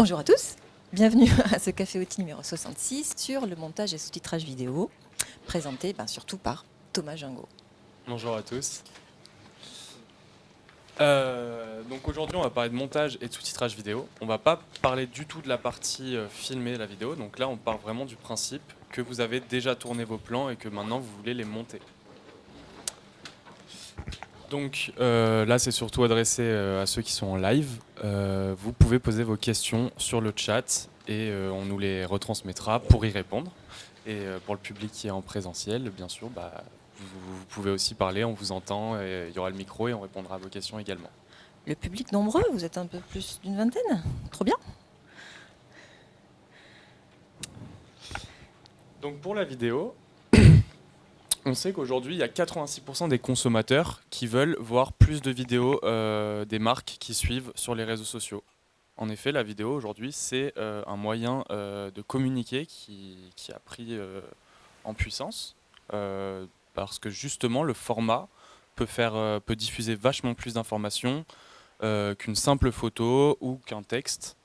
Bonjour à tous, bienvenue à ce Café Outil numéro 66 sur le montage et sous-titrage vidéo, présenté ben, surtout par Thomas Jungo. Bonjour à tous. Euh, donc aujourd'hui on va parler de montage et de sous-titrage vidéo. On va pas parler du tout de la partie euh, filmée la vidéo, donc là on part vraiment du principe que vous avez déjà tourné vos plans et que maintenant vous voulez les monter. Donc euh, là c'est surtout adressé à ceux qui sont en live. vous pouvez poser vos questions sur le chat et on nous les retransmettra pour y répondre. Et pour le public qui est en présentiel, bien sûr, bah, vous, pouvez aussi parler, on vous entend, et il y aura le micro et on répondra à vos questions également. Le public nombreux, vous êtes un peu plus d'une vingtaine? Trop bien Donc pour la vidéo, on sait qu'aujourd'hui, il y a 86% des consommateurs qui veulent voir plus de vidéos euh, des marques qui suivent sur les réseaux sociaux. En effet, la vidéo aujourd'hui, c'est euh, un moyen euh, de communiquer qui, a pris en puissance parce que justement le format peut, faire, peut diffuser vachement plus d'informations qu'une simple photo ou qu'un texte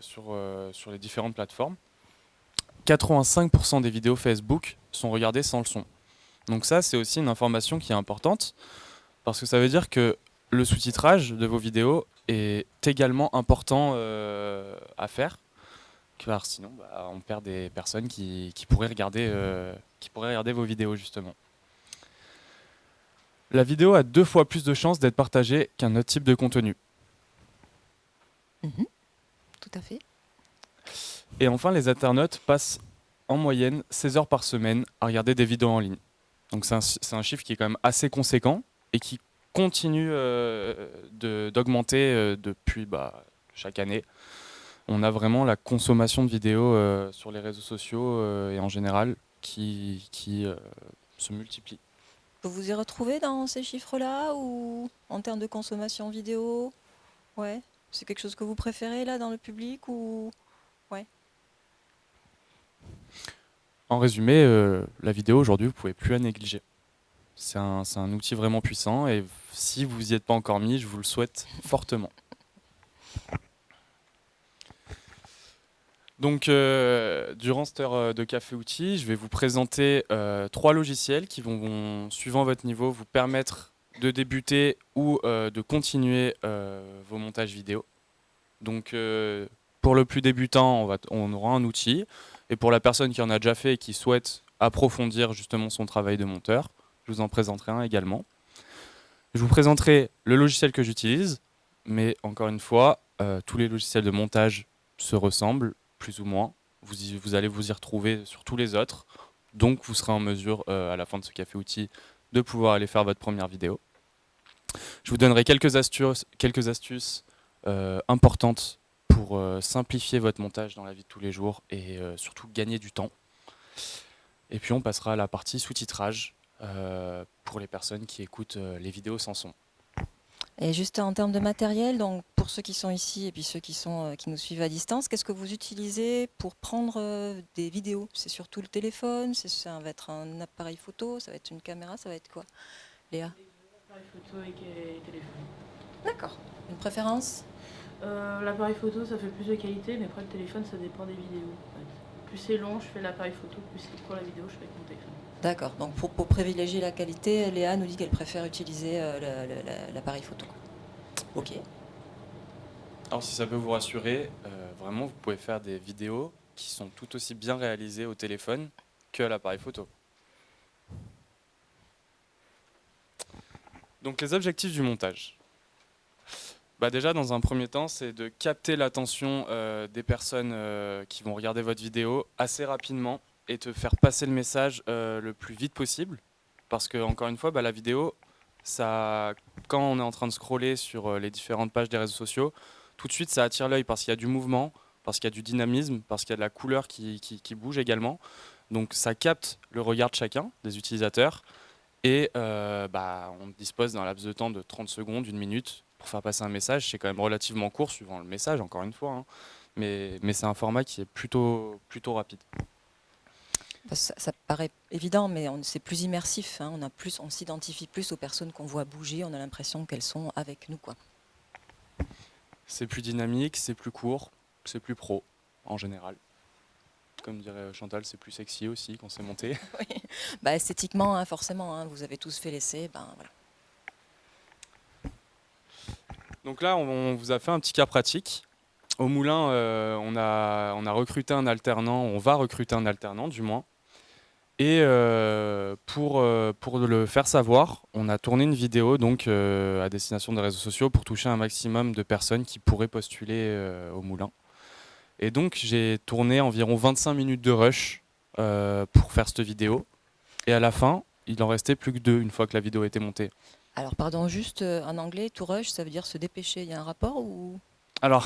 sur les différentes plateformes. 85% des vidéos Facebook sont regardées sans le son. Donc ça, c'est aussi une information qui est importante, parce que ça veut dire que le sous-titrage de vos vidéos est également important à faire, car sinon bah, on perd des personnes qui, pourraient regarder, euh, qui pourraient regarder vos vidéos justement. La vidéo a deux fois plus de chances d'être partagée qu'un autre type de contenu. Mhm. tout à fait. Et enfin, les internautes passent en moyenne 16 heures par semaine à regarder des vidéos en ligne. Donc c'est un, chiffre qui est quand même assez conséquent et qui continue euh, d'augmenter euh, depuis bah, chaque année on a vraiment la consommation de vidéos euh, sur les réseaux sociaux et en général qui, euh, se multiplie. Vous vous y retrouvez dans ces chiffres-là ou en termes de consommation vidéo? Ouais. C'est quelque chose que vous préférez là dans le public ou ouais. En résumé, la vidéo aujourd'hui, vous pouvez plus la négliger. C'est un, outil vraiment puissant et si vous n'y êtes pas encore mis, je vous le souhaite fortement. Donc, euh, durant cette heure euh, de café outils, je vais vous présenter euh, trois logiciels qui vont, suivant votre niveau, vous permettre de débuter ou de continuer vos montages vidéo. Donc, pour le plus débutant, on, aura un outil. Et pour la personne qui en a déjà fait et qui souhaite approfondir justement son travail de monteur, je vous en présenterai un également. Je vous présenterai le logiciel que j'utilise, mais encore une fois, tous les logiciels de montage se ressemblent plus ou moins. Vous, vous allez vous y retrouver sur tous les autres. Donc vous serez en mesure, euh, à la fin de ce café outil, de pouvoir aller faire votre première vidéo. Je vous donnerai quelques astuces, quelques astuces euh, importantes pour euh, simplifier votre montage dans la vie de tous les jours et surtout gagner du temps. Et puis on passera à la partie sous-titrage pour les personnes qui écoutent les vidéos sans son. Et juste en termes de matériel, donc pour ceux qui sont ici et puis ceux qui, sont, euh, qui nous suivent à distance, qu'est-ce que vous utilisez pour prendre euh, des vidéos? C'est surtout le téléphone Ça va être un appareil photo Ça va être une caméra Ça va être quoi? Léa? Appareil photo et téléphone. D'accord. Une préférence? Euh, L'appareil photo, ça fait plus de qualité, mais après le téléphone, ça dépend des vidéos. Plus c'est long, je fais l'appareil photo, plus c'est pour la vidéo, je fais avec mon téléphone. D'accord. Donc pour, privilégier la qualité, Léa nous dit qu'elle préfère utiliser euh, l'appareil photo. Ok. Alors si ça peut vous rassurer, euh, vraiment vous pouvez faire des vidéos qui sont tout aussi bien réalisées au téléphone que à l'appareil photo. Donc les objectifs du montage. Bah déjà dans un premier temps c'est de capter l'attention euh, des personnes qui vont regarder votre vidéo assez rapidement et te faire passer le message euh, le plus vite possible. Parce que, encore une fois, bah, la vidéo, ça, quand on est en train de scroller sur euh, les différentes pages des réseaux sociaux, tout de suite, ça attire l'œil parce qu'il y a du mouvement, parce qu'il y a du dynamisme, parce qu'il y a de la couleur qui, qui, bouge également. Donc, ça capte le regard de chacun, des utilisateurs. Et euh, bah, on dispose d'un laps de temps de 30 secondes, une minute, pour faire passer un message. C'est quand même relativement court, suivant le message, encore une fois. Hein. Mais, mais c'est un format qui est plutôt, plutôt rapide. Ça, paraît évident, mais c'est plus immersif. Hein. On, plus, on s'identifie plus aux personnes qu'on voit bouger. On a l'impression qu'elles sont avec nous. Quoi. c'est plus dynamique, c'est plus court, c'est plus pro en général. Comme dirait Chantal, c'est plus sexy aussi quand c'est monté. Bah, esthétiquement, hein, forcément, hein, vous avez tous fait l'essai. Ben, voilà. Donc là, on, vous a fait un petit cas pratique. Au Moulin, euh, on, a, recruté un alternant, on va recruter un alternant du moins. Et euh, pour, euh, pour le faire savoir, on a tourné une vidéo donc, à destination des réseaux sociaux pour toucher un maximum de personnes qui pourraient postuler au Moulin. Et donc j'ai tourné environ 25 minutes de rush pour faire cette vidéo. Et à la fin, il en restait plus que deux une fois que la vidéo était montée. Alors, pardon, juste euh, en anglais, to rush, ça veut dire se dépêcher. Il y a un rapport ou? Alors,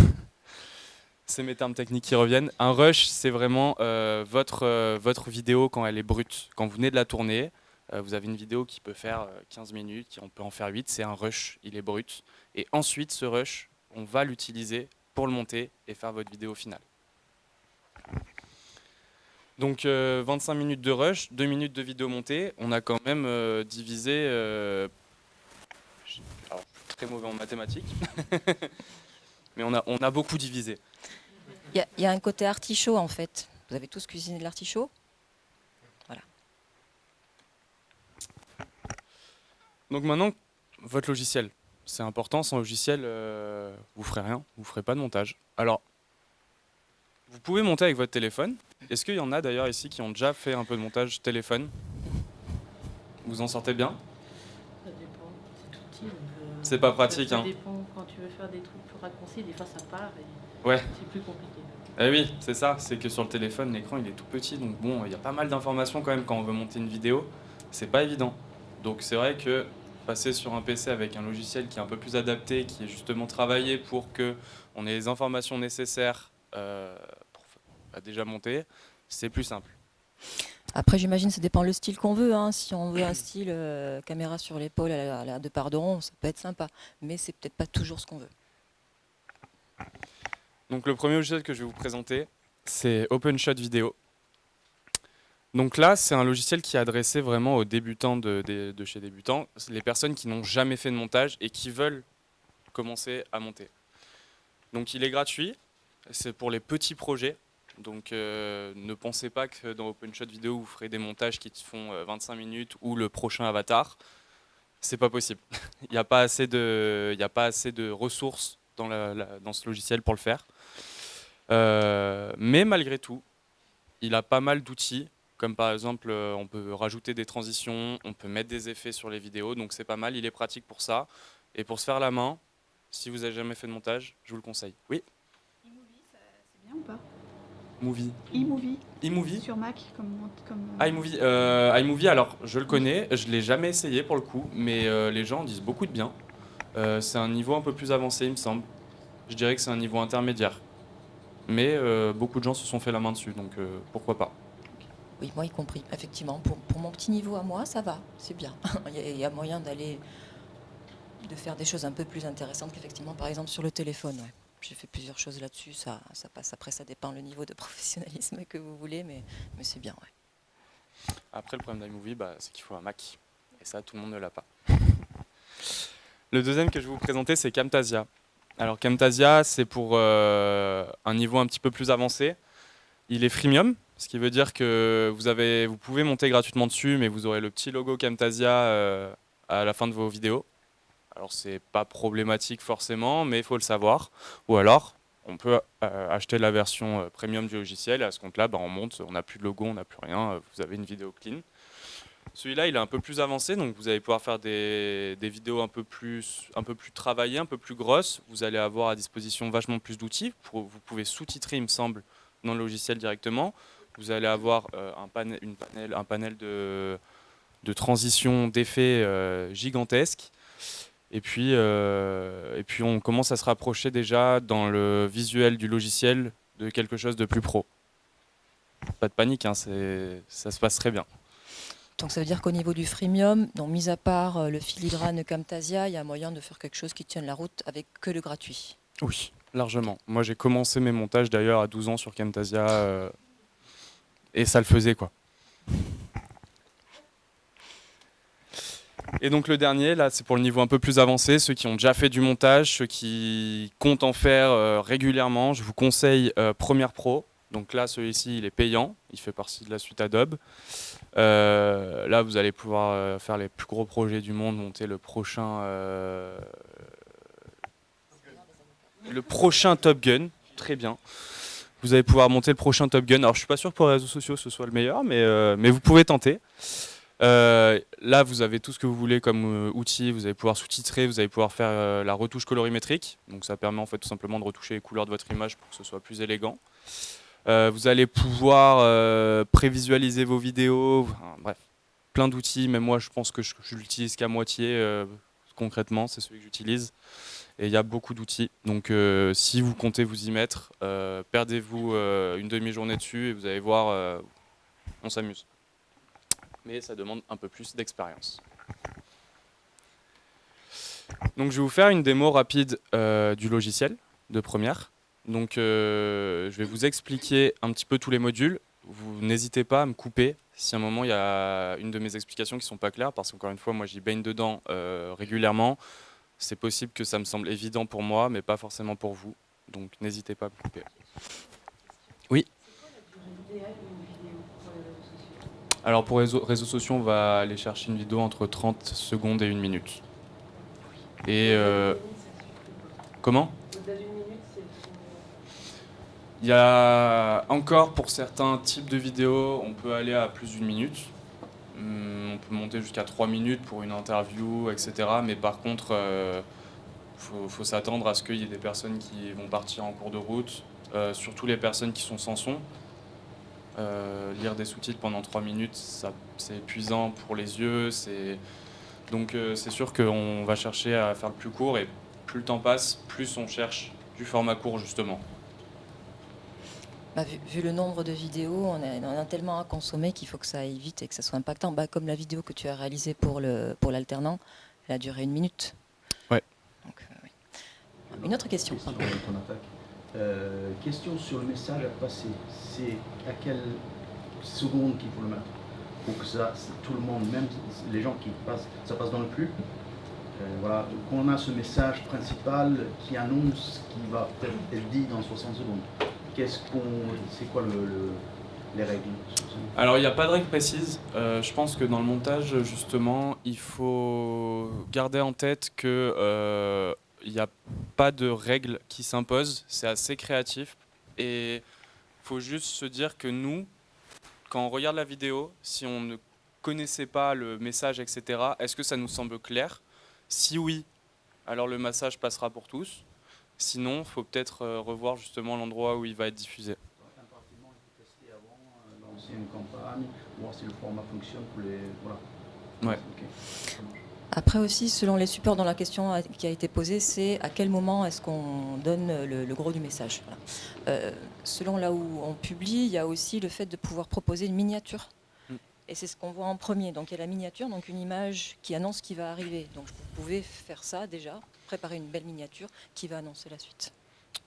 c'est mes termes techniques qui reviennent. Un rush, c'est vraiment euh, votre, euh, votre vidéo quand elle est brute. Quand vous venez de la tourner, euh, vous avez une vidéo qui peut faire euh, 15 minutes, qui- on peut en faire 8, c'est un rush, il est brut. Et ensuite, ce rush, on va l'utiliser pour le monter et faire votre vidéo finale. Donc euh, 25 minutes de rush, 2 minutes de vidéo montée. On a quand même divisé je- alors, je suis très mauvais en mathématiques. Mais on a, on a beaucoup divisé. il y, a- il y a un côté artichaut en fait. Vous avez tous cuisiné de l'artichaut? Donc maintenant, votre logiciel, c'est important. Sans logiciel, euh, vous ferez rien, vous ferez pas de montage. Alors, vous pouvez monter avec votre téléphone. Est-ce qu'il y en a d'ailleurs ici qui ont déjà fait un peu de montage téléphone? Vous en sortez bien Ça dépend, c'est tout petit. donc, euh, C'est pas ça- pratique, Ça hein. dépend quand tu veux faire des trucs plus raccourcis, des fois ça part et Ouais. c'est plus compliqué. Eh oui, c'est ça. C'est que sur le téléphone, l'écran il est tout petit. Donc bon, il y a pas mal d'informations quand même quand on veut monter une vidéo. C'est pas évident. Donc c'est vrai que passer sur un PC avec un logiciel qui est un peu plus adapté, qui est justement travaillé pour que on ait les informations nécessaires euh, pour bah, déjà monter, c'est plus simple. Après, j'imagine ça dépend le style qu'on veut. hein. Si on veut un style euh, caméra sur l'épaule à la, de pardon, ça peut être sympa. Mais c'est peut-être pas toujours ce qu'on veut. Donc le premier logiciel que je vais vous présenter, c'est OpenShot Video. Donc là, c'est un logiciel qui est adressé vraiment aux débutants de, chez débutants, les personnes qui n'ont jamais fait de montage et qui veulent commencer à monter. Donc il est gratuit, c'est pour les petits projets. Donc euh, ne pensez pas que dans OpenShot Video vous ferez des montages qui te font euh, 25 minutes ou le prochain avatar. C'est pas possible. Il n'y a pas assez de, y a pas assez de ressources dans, la- la- dans ce logiciel pour le faire. Euh, mais malgré tout, il a pas mal d'outils, comme par exemple, euh, on peut rajouter des transitions, on peut mettre des effets sur les vidéos, donc c'est pas mal, il est pratique pour ça. Et pour se faire la main, si vous avez jamais fait de montage, je vous le conseille. Oui, iMovie, c'est bien ou pas? Movie. iMovie iMovie sur Mac comme comme euh, iMovie, euh, iMovie, alors je le connais, je l'ai jamais essayé pour le coup, mais euh, les gens disent beaucoup de bien. Euh, c'est un niveau un peu plus avancé, il me semble. Je dirais que c'est un niveau intermédiaire. Mais euh, beaucoup de gens se sont fait la main dessus, donc euh, pourquoi pas. Oui, moi y compris. Effectivement, pour, pour mon petit niveau à moi, ça va, c'est bien. il, y a, il y a moyen d'aller, de faire des choses un peu plus intéressantes qu'effectivement, par exemple, sur le téléphone. ouais. J'ai fait plusieurs choses là-dessus, ça, ça passe. Après, ça dépend le niveau de professionnalisme que vous voulez, mais, mais c'est bien. ouais. Après, le problème d'iMovie, bah, c'est qu'il faut un Mac. Et ça, tout le monde ne l'a pas. Le deuxième que je vais vous présenter, c'est Camtasia. Alors, Camtasia, c'est pour euh, un niveau un petit peu plus avancé. Il est freemium, ce qui veut dire que vous, avez, vous pouvez monter gratuitement dessus, mais vous aurez le petit logo Camtasia euh, à la fin de vos vidéos. Alors, c'est pas problématique forcément, mais il faut le savoir. Ou alors, on peut euh, acheter la version euh, premium du logiciel et à ce compte-là, bah, on monte, on n'a plus de logo, on n'a plus rien, euh, vous avez une vidéo clean. Celui-là, il est un peu plus avancé, donc vous allez pouvoir faire des, vidéos un peu, plus, un peu plus travaillées, un peu plus grosses. Vous allez avoir à disposition vachement plus d'outils. Vous pouvez sous-titrer, il me semble, dans le logiciel directement. Vous allez avoir un, panel, une de, de transition, d'effets euh, gigantesques. Et puis, euh, et puis, on commence à se rapprocher déjà dans le visuel du logiciel de quelque chose de plus pro. Pas de panique, hein, ça se passe très bien. Donc ça veut dire qu'au niveau du freemium, donc mis à part euh, le filigrane Camtasia, il y a moyen de faire quelque chose qui tienne la route avec que le gratuit. Oui, largement. Moi, j'ai commencé mes montages d'ailleurs à 12 ans sur Camtasia euh, et ça le faisait quoi. Et donc le dernier, là, c'est pour le niveau un peu plus avancé, ceux qui ont déjà fait du montage, ceux qui comptent en faire euh, régulièrement. Je vous conseille euh, Premiere Pro. Donc là, celui-ci, il est payant. Il fait partie de la suite Adobe. Euh, là, vous allez pouvoir faire les plus gros projets du monde, monter le prochain, le prochain Top Gun. Très bien. Vous allez pouvoir monter le prochain Top Gun. Alors, je suis pas sûr que pour les réseaux sociaux, ce soit le meilleur, mais, mais vous pouvez tenter. Euh, là, vous avez tout ce que vous voulez comme euh, outil. Vous allez pouvoir sous-titrer, vous allez pouvoir faire euh, la retouche colorimétrique. Donc ça permet en fait tout simplement de retoucher les couleurs de votre image pour que ce soit plus élégant. vous allez pouvoir prévisualiser vos vidéos. bref, plein d'outils. Même moi, je pense que je, je l'utilise qu'à moitié. concrètement, c'est celui que j'utilise. Et il y a beaucoup d'outils. Donc si vous comptez vous y mettre, perdez-vous une demi-journée dessus et vous allez voir, on s'amuse mais ça demande un peu plus d'expérience. Donc je vais vous faire une démo rapide euh, du logiciel de première. Donc euh, je vais vous expliquer un petit peu tous les modules. Vous n'hésitez pas à me couper si à un moment il y a une de mes explications qui ne sont pas claires, parce qu'encore une fois, moi j'y baigne dedans euh, régulièrement. C'est possible que ça me semble évident pour moi, mais pas forcément pour vous. Donc n'hésitez pas à me couper. Oui Alors pour réseaux, réseaux sociaux, on va aller chercher une vidéo entre 30 secondes et une minute. Et euh, comment? Il y a encore pour certains types de vidéos, on peut aller à plus d'une minute. Hum, on peut monter jusqu'à 3 minutes pour une interview, etc. Mais par contre, euh, faut, s'attendre à ce qu'il y ait des personnes qui vont partir en cours de route, euh, surtout les personnes qui sont sans son. Euh, lire des sous-titres pendant 3 minutes, c'est épuisant pour les yeux. Donc euh, c'est sûr qu'on va chercher à faire le plus court et plus le temps passe, plus on cherche du format court justement. Bah, vu, le nombre de vidéos, on, en a tellement à consommer qu'il faut que ça aille vite et que ça soit impactant. Bah, comme la vidéo que tu as réalisée pour l'alternant, pour elle a duré une minute. Ouais. Euh, une autre question. Euh, question sur le message à passer. C'est à quelle seconde qu'il faut le mettre pour que ça, tout le monde, même les gens qui passent, ça passe dans le flux. Euh, voilà, qu'on a ce message principal qui annonce ce qui va être dit dans 60 secondes. Qu'est-ce qu'on, c'est quoi le, les règles Alors il n'y a pas de règle précise. Euh, je pense que dans le montage, justement, il faut garder en tête que il n'y a pas de règles qui s'imposent, c'est assez créatif. Et il faut juste se dire que nous, quand on regarde la vidéo, si on ne connaissait pas le message, etc., est-ce que ça nous semble clair? Si oui, alors le massage passera pour tous. Sinon, il faut peut-être euh, revoir justement l'endroit où il va être diffusé. une campagne, voir si le format fonctionne pour les... Voilà. Ouais. Après aussi, selon les supports dans la question qui a été posée, c'est à quel moment est-ce qu'on donne le, gros du message. Euh, selon là où on publie, il y a aussi le fait de pouvoir proposer une miniature. Mm. Et c'est ce qu'on voit en premier. Donc il y a la miniature, donc une image qui annonce ce qui va arriver. Donc vous pouvez faire ça déjà, préparer une belle miniature qui va annoncer la suite.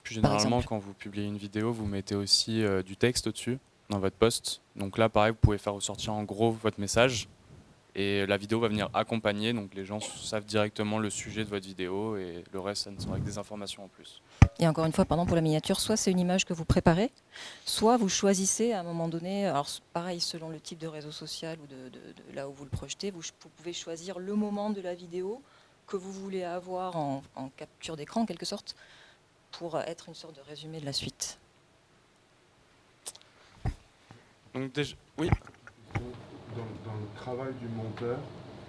Plus généralement, quand vous publiez une vidéo, vous mettez aussi euh, du texte au-dessus dans votre post. Donc là, pareil, vous pouvez faire ressortir en gros votre message et la vidéo va venir accompagner, donc les gens savent directement le sujet de votre vidéo et le reste, ça ne sera que des informations en plus. Et encore une fois, pardon, pour la miniature, soit c'est une image que vous préparez, soit vous choisissez à un moment donné, alors pareil selon le type de réseau social ou de, là où vous le projetez, vous, pouvez choisir le moment de la vidéo que vous voulez avoir en, en capture d'écran en quelque sorte, pour être une sorte de résumé de la suite. Donc déjà, oui dans, le travail du monteur,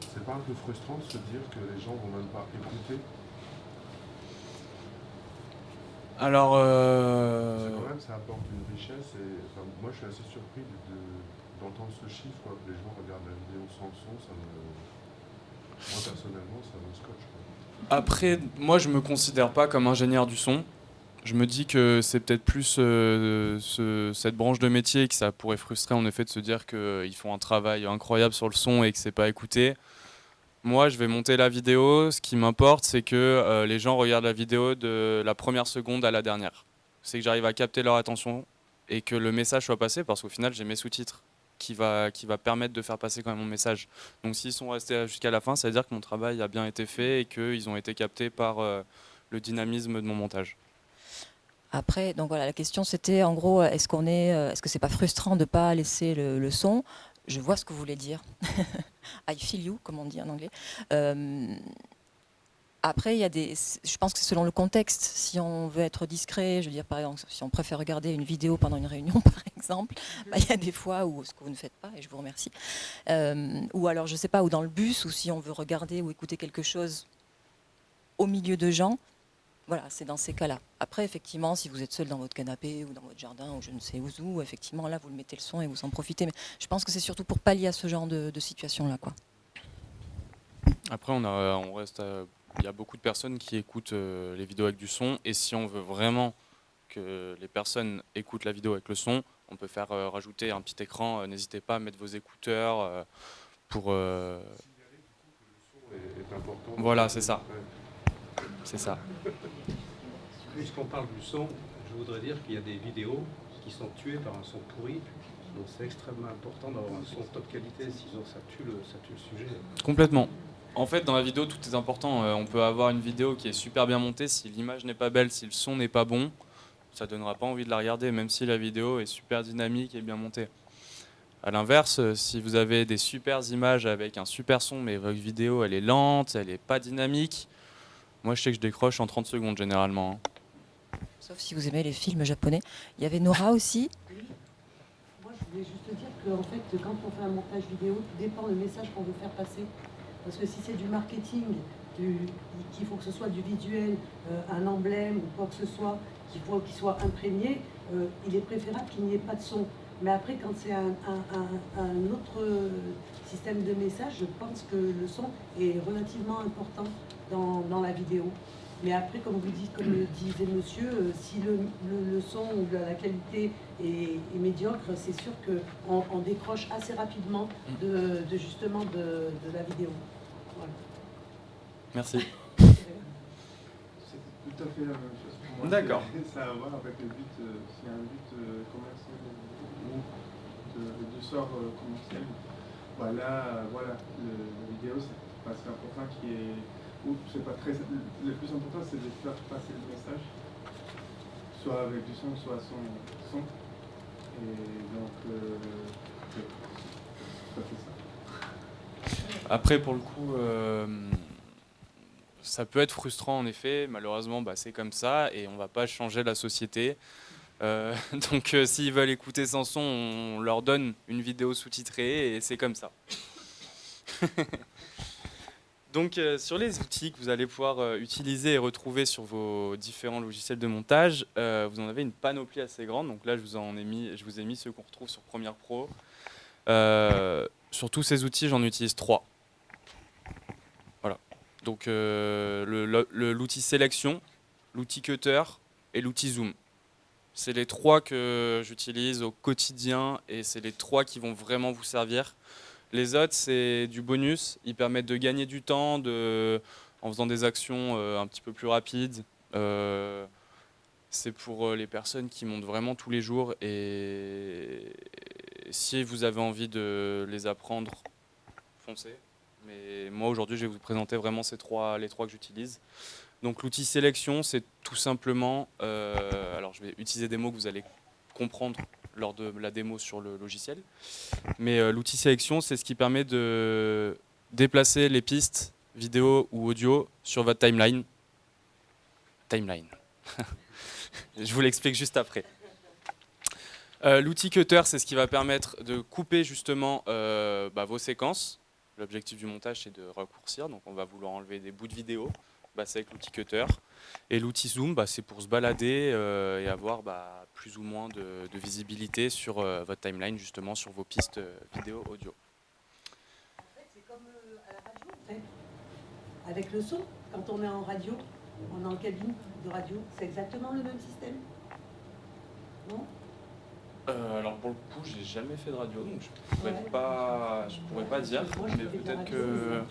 c'est pas un peu frustrant de se dire que les gens vont même pas écouter Alors. Euh... Quand même, ça apporte une richesse et moi je suis assez surpris d'entendre ce chiffre, quoi, que les gens regardent la vidéo sans son, ça me. Moi personnellement, ça me scotche. Après, moi je me considère pas comme ingénieur du son. Je me dis que c'est peut-être plus euh, cette branche de métier que ça pourrait frustrer en effet de se dire qu'ils font un travail incroyable sur le son et que c'est pas écouté. Moi, je vais monter la vidéo. Ce qui m'importe, c'est que euh, les gens regardent la vidéo de la première seconde à la dernière. C'est que j'arrive à capter leur attention et que le message soit passé parce qu'au final, j'ai mes sous-titres qui va, qui va permettre de faire passer quand même mon message. Donc s'ils sont restés jusqu'à la fin, ça veut dire que mon travail a bien été fait et qu'ils ont été captés par le dynamisme de mon montage. Après, donc voilà, la question c'était en gros, est-ce qu'on est, est-ce que c'est pas frustrant de pas laisser le, son? Je vois ce que vous voulez dire. I feel you, comme on dit en anglais. Euh, après, il y a des, je pense que selon le contexte. Si on veut être discret, je veux dire par exemple, si on préfère regarder une vidéo pendant une réunion, par exemple, bah, il y a des fois où ce que vous ne faites pas, et je vous remercie. Euh, ou alors, je sais pas, ou dans le bus, ou si on veut regarder ou écouter quelque chose au milieu de gens, voilà, c'est dans ces cas-là. Après, effectivement, si vous êtes seul dans votre canapé ou dans votre jardin ou je ne sais où, effectivement, là, vous le mettez le son et vous en profitez. Mais je pense que c'est surtout pour pallier à ce genre de, situation-là. quoi. Après, on, a, on reste, il y a beaucoup de personnes qui écoutent euh, les vidéos avec du son. Et si on veut vraiment que les personnes écoutent la vidéo avec le son, on peut faire euh, rajouter un petit écran. Euh, n'hésitez pas à mettre vos écouteurs pour... Voilà, c'est ça. C'est ça. Puisqu'on parle du son, je voudrais dire qu'il y a des vidéos qui sont tuées par un son pourri. Donc c'est extrêmement important d'avoir un son de top qualité, sinon ça tue le, ça tue le sujet. Complètement. En fait, dans la vidéo, tout est important. Euh, on peut avoir une vidéo qui est super bien montée. Si l'image n'est pas belle, si le son n'est pas bon, ça donnera pas envie de la regarder, même si la vidéo est super dynamique et bien montée. A l'inverse, euh, si vous avez des super images avec un super son, mais votre vidéo elle est lente, elle n'est pas dynamique, moi, je sais que je décroche en 30 secondes généralement. Hein. Sauf si vous aimez les films japonais. Il y avait Nora aussi. Oui. Moi, je voulais juste dire que en fait, quand on fait un montage vidéo, tout dépend le message qu'on veut faire passer. Parce que si c'est du marketing, qu'il faut que ce soit du visuel, euh, un emblème ou quoi que ce soit, qu'il faut qu'il soit imprégné, euh, il est préférable qu'il n'y ait pas de son. Mais après, quand c'est un, autre système de message, je pense que le son est relativement important dans, la vidéo. Mais après, comme vous dites, comme le disait monsieur, euh, si le, son ou la, qualité est, médiocre, c'est sûr qu'on on décroche assez rapidement de, justement de, la vidéo. Merci. C'est tout à fait la même chose pour moi. D'accord. Ça a à voir avec le but, euh, s'il y a un but euh, commercial ou de, de sort commercial. Voilà, voilà, la vidéo, c'est important qui est c'est pas très. Le plus important, c'est de faire passer le message, soit avec du son, soit sans son. Et donc, euh. Après, pour le coup, euh, ça peut être frustrant en effet. Malheureusement, bah, c'est comme ça et on va pas changer la société. Euh, donc, s'ils veulent écouter sans son, on leur donne une vidéo sous-titrée et c'est comme ça. Donc euh, sur les outils que vous allez pouvoir euh, utiliser et retrouver sur vos différents logiciels de montage, euh, vous en avez une panoplie assez grande. Donc là, je vous, en ai mis, je vous ai mis ceux qu'on retrouve sur Premiere Pro. sur tous ces outils, j'en utilise trois. Voilà. Donc l'outil sélection, l'outil cutter et l'outil zoom. C'est les trois que j'utilise au quotidien et c'est les trois qui vont vraiment vous servir. Les autres, c'est du bonus. Ils permettent de gagner du temps de, en faisant des actions euh, un petit peu plus rapides. Euh, c'est pour euh, les personnes qui montent vraiment tous les jours. Et si vous avez envie de les apprendre, foncez. Mais moi, aujourd'hui, je vais vous présenter vraiment ces trois, les trois que j'utilise. Donc l'outil sélection, c'est tout simplement... alors, je vais utiliser des mots que vous allez comprendre lors de la démo sur le logiciel. Mais euh, l'outil sélection, c'est ce qui permet de déplacer les pistes vidéo ou audio sur votre timeline. Timeline. Je vous l'explique juste après. Euh, l'outil Cutter, c'est ce qui va permettre de couper justement euh, bah, vos séquences. L'objectif du montage, c'est de raccourcir. Donc on va vouloir enlever des bouts de vidéo. Bah, c'est avec l'outil Cutter. Et l'outil Zoom, bah, c'est pour se balader et avoir plus ou moins de, visibilité sur euh, votre timeline, justement, sur vos pistes euh, vidéo, audio. En fait, c'est comme à la radio, en fait. Avec le son, quand on est en radio, on est en cabine de radio, c'est exactement le même système. Non euh, alors pour le coup, j'ai jamais fait de radio, donc je pourrais pas, je pourrais pas dire, mais peut-être que.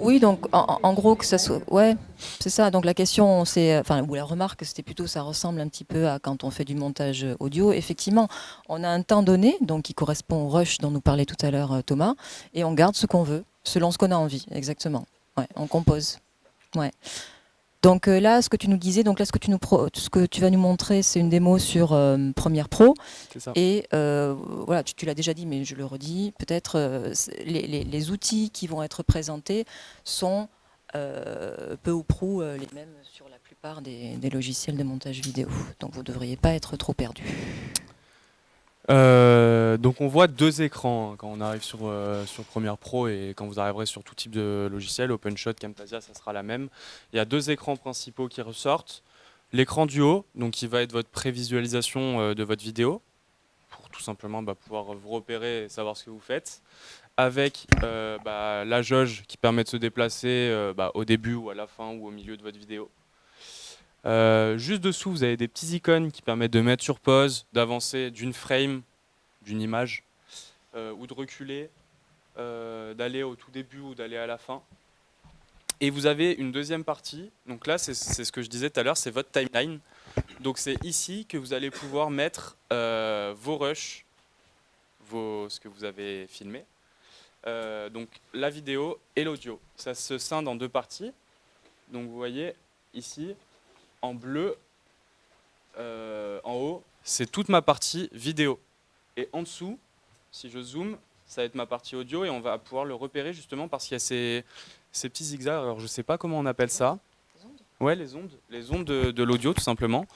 Oui, donc en, gros que ça soit, ouais, c'est ça. Donc la question, c'est, enfin, ou la remarque, c'était plutôt, ça ressemble un petit peu à quand on fait du montage audio. Effectivement, on a un temps donné, donc qui correspond au rush dont nous parlait tout à l'heure euh, Thomas, et on garde ce qu'on veut, selon ce qu'on a envie, exactement. Ouais, on compose. Ouais. Donc euh, là, ce que tu nous disais, donc là, ce que tu, nous ce que tu vas nous montrer, c'est une démo sur euh, Premiere Pro. Ça. Et euh, voilà, tu, l'as déjà dit, mais je le redis, peut-être les, outils qui vont être présentés sont peu ou prou les mêmes sur la plupart des, des, logiciels de montage vidéo. Donc vous ne devriez pas être trop perdu. Euh, donc on voit deux écrans hein, quand on arrive sur, euh, sur Premiere Pro et quand vous arriverez sur tout type de logiciel, OpenShot, Camtasia, ça sera la même. Il y a deux écrans principaux qui ressortent. L'écran du haut, donc qui va être votre prévisualisation euh, de votre vidéo, pour tout simplement bah, pouvoir vous repérer et savoir ce que vous faites, avec bah, la jauge qui permet de se déplacer bah, au début ou à la fin ou au milieu de votre vidéo. Euh, juste dessous, vous avez des petits icônes qui permettent de mettre sur pause, d'avancer d'une frame, d'une image, euh, ou de reculer, euh, d'aller au tout début ou d'aller à la fin. Et vous avez une deuxième partie, donc là c'est ce que je disais tout à l'heure, c'est votre timeline. Donc c'est ici que vous allez pouvoir mettre vos rushs, vos, ce que vous avez filmé, donc la vidéo et l'audio. Ça se scinde en deux parties. Donc vous voyez ici, en bleu, euh, en haut, c'est toute ma partie vidéo. Et en dessous, si je zoome, ça va être ma partie audio et on va pouvoir le repérer justement parce qu'il y a ces, petits zigzags. Alors je ne sais pas comment on appelle ça. Ouais, les ondes, les ondes de, l'audio tout simplement,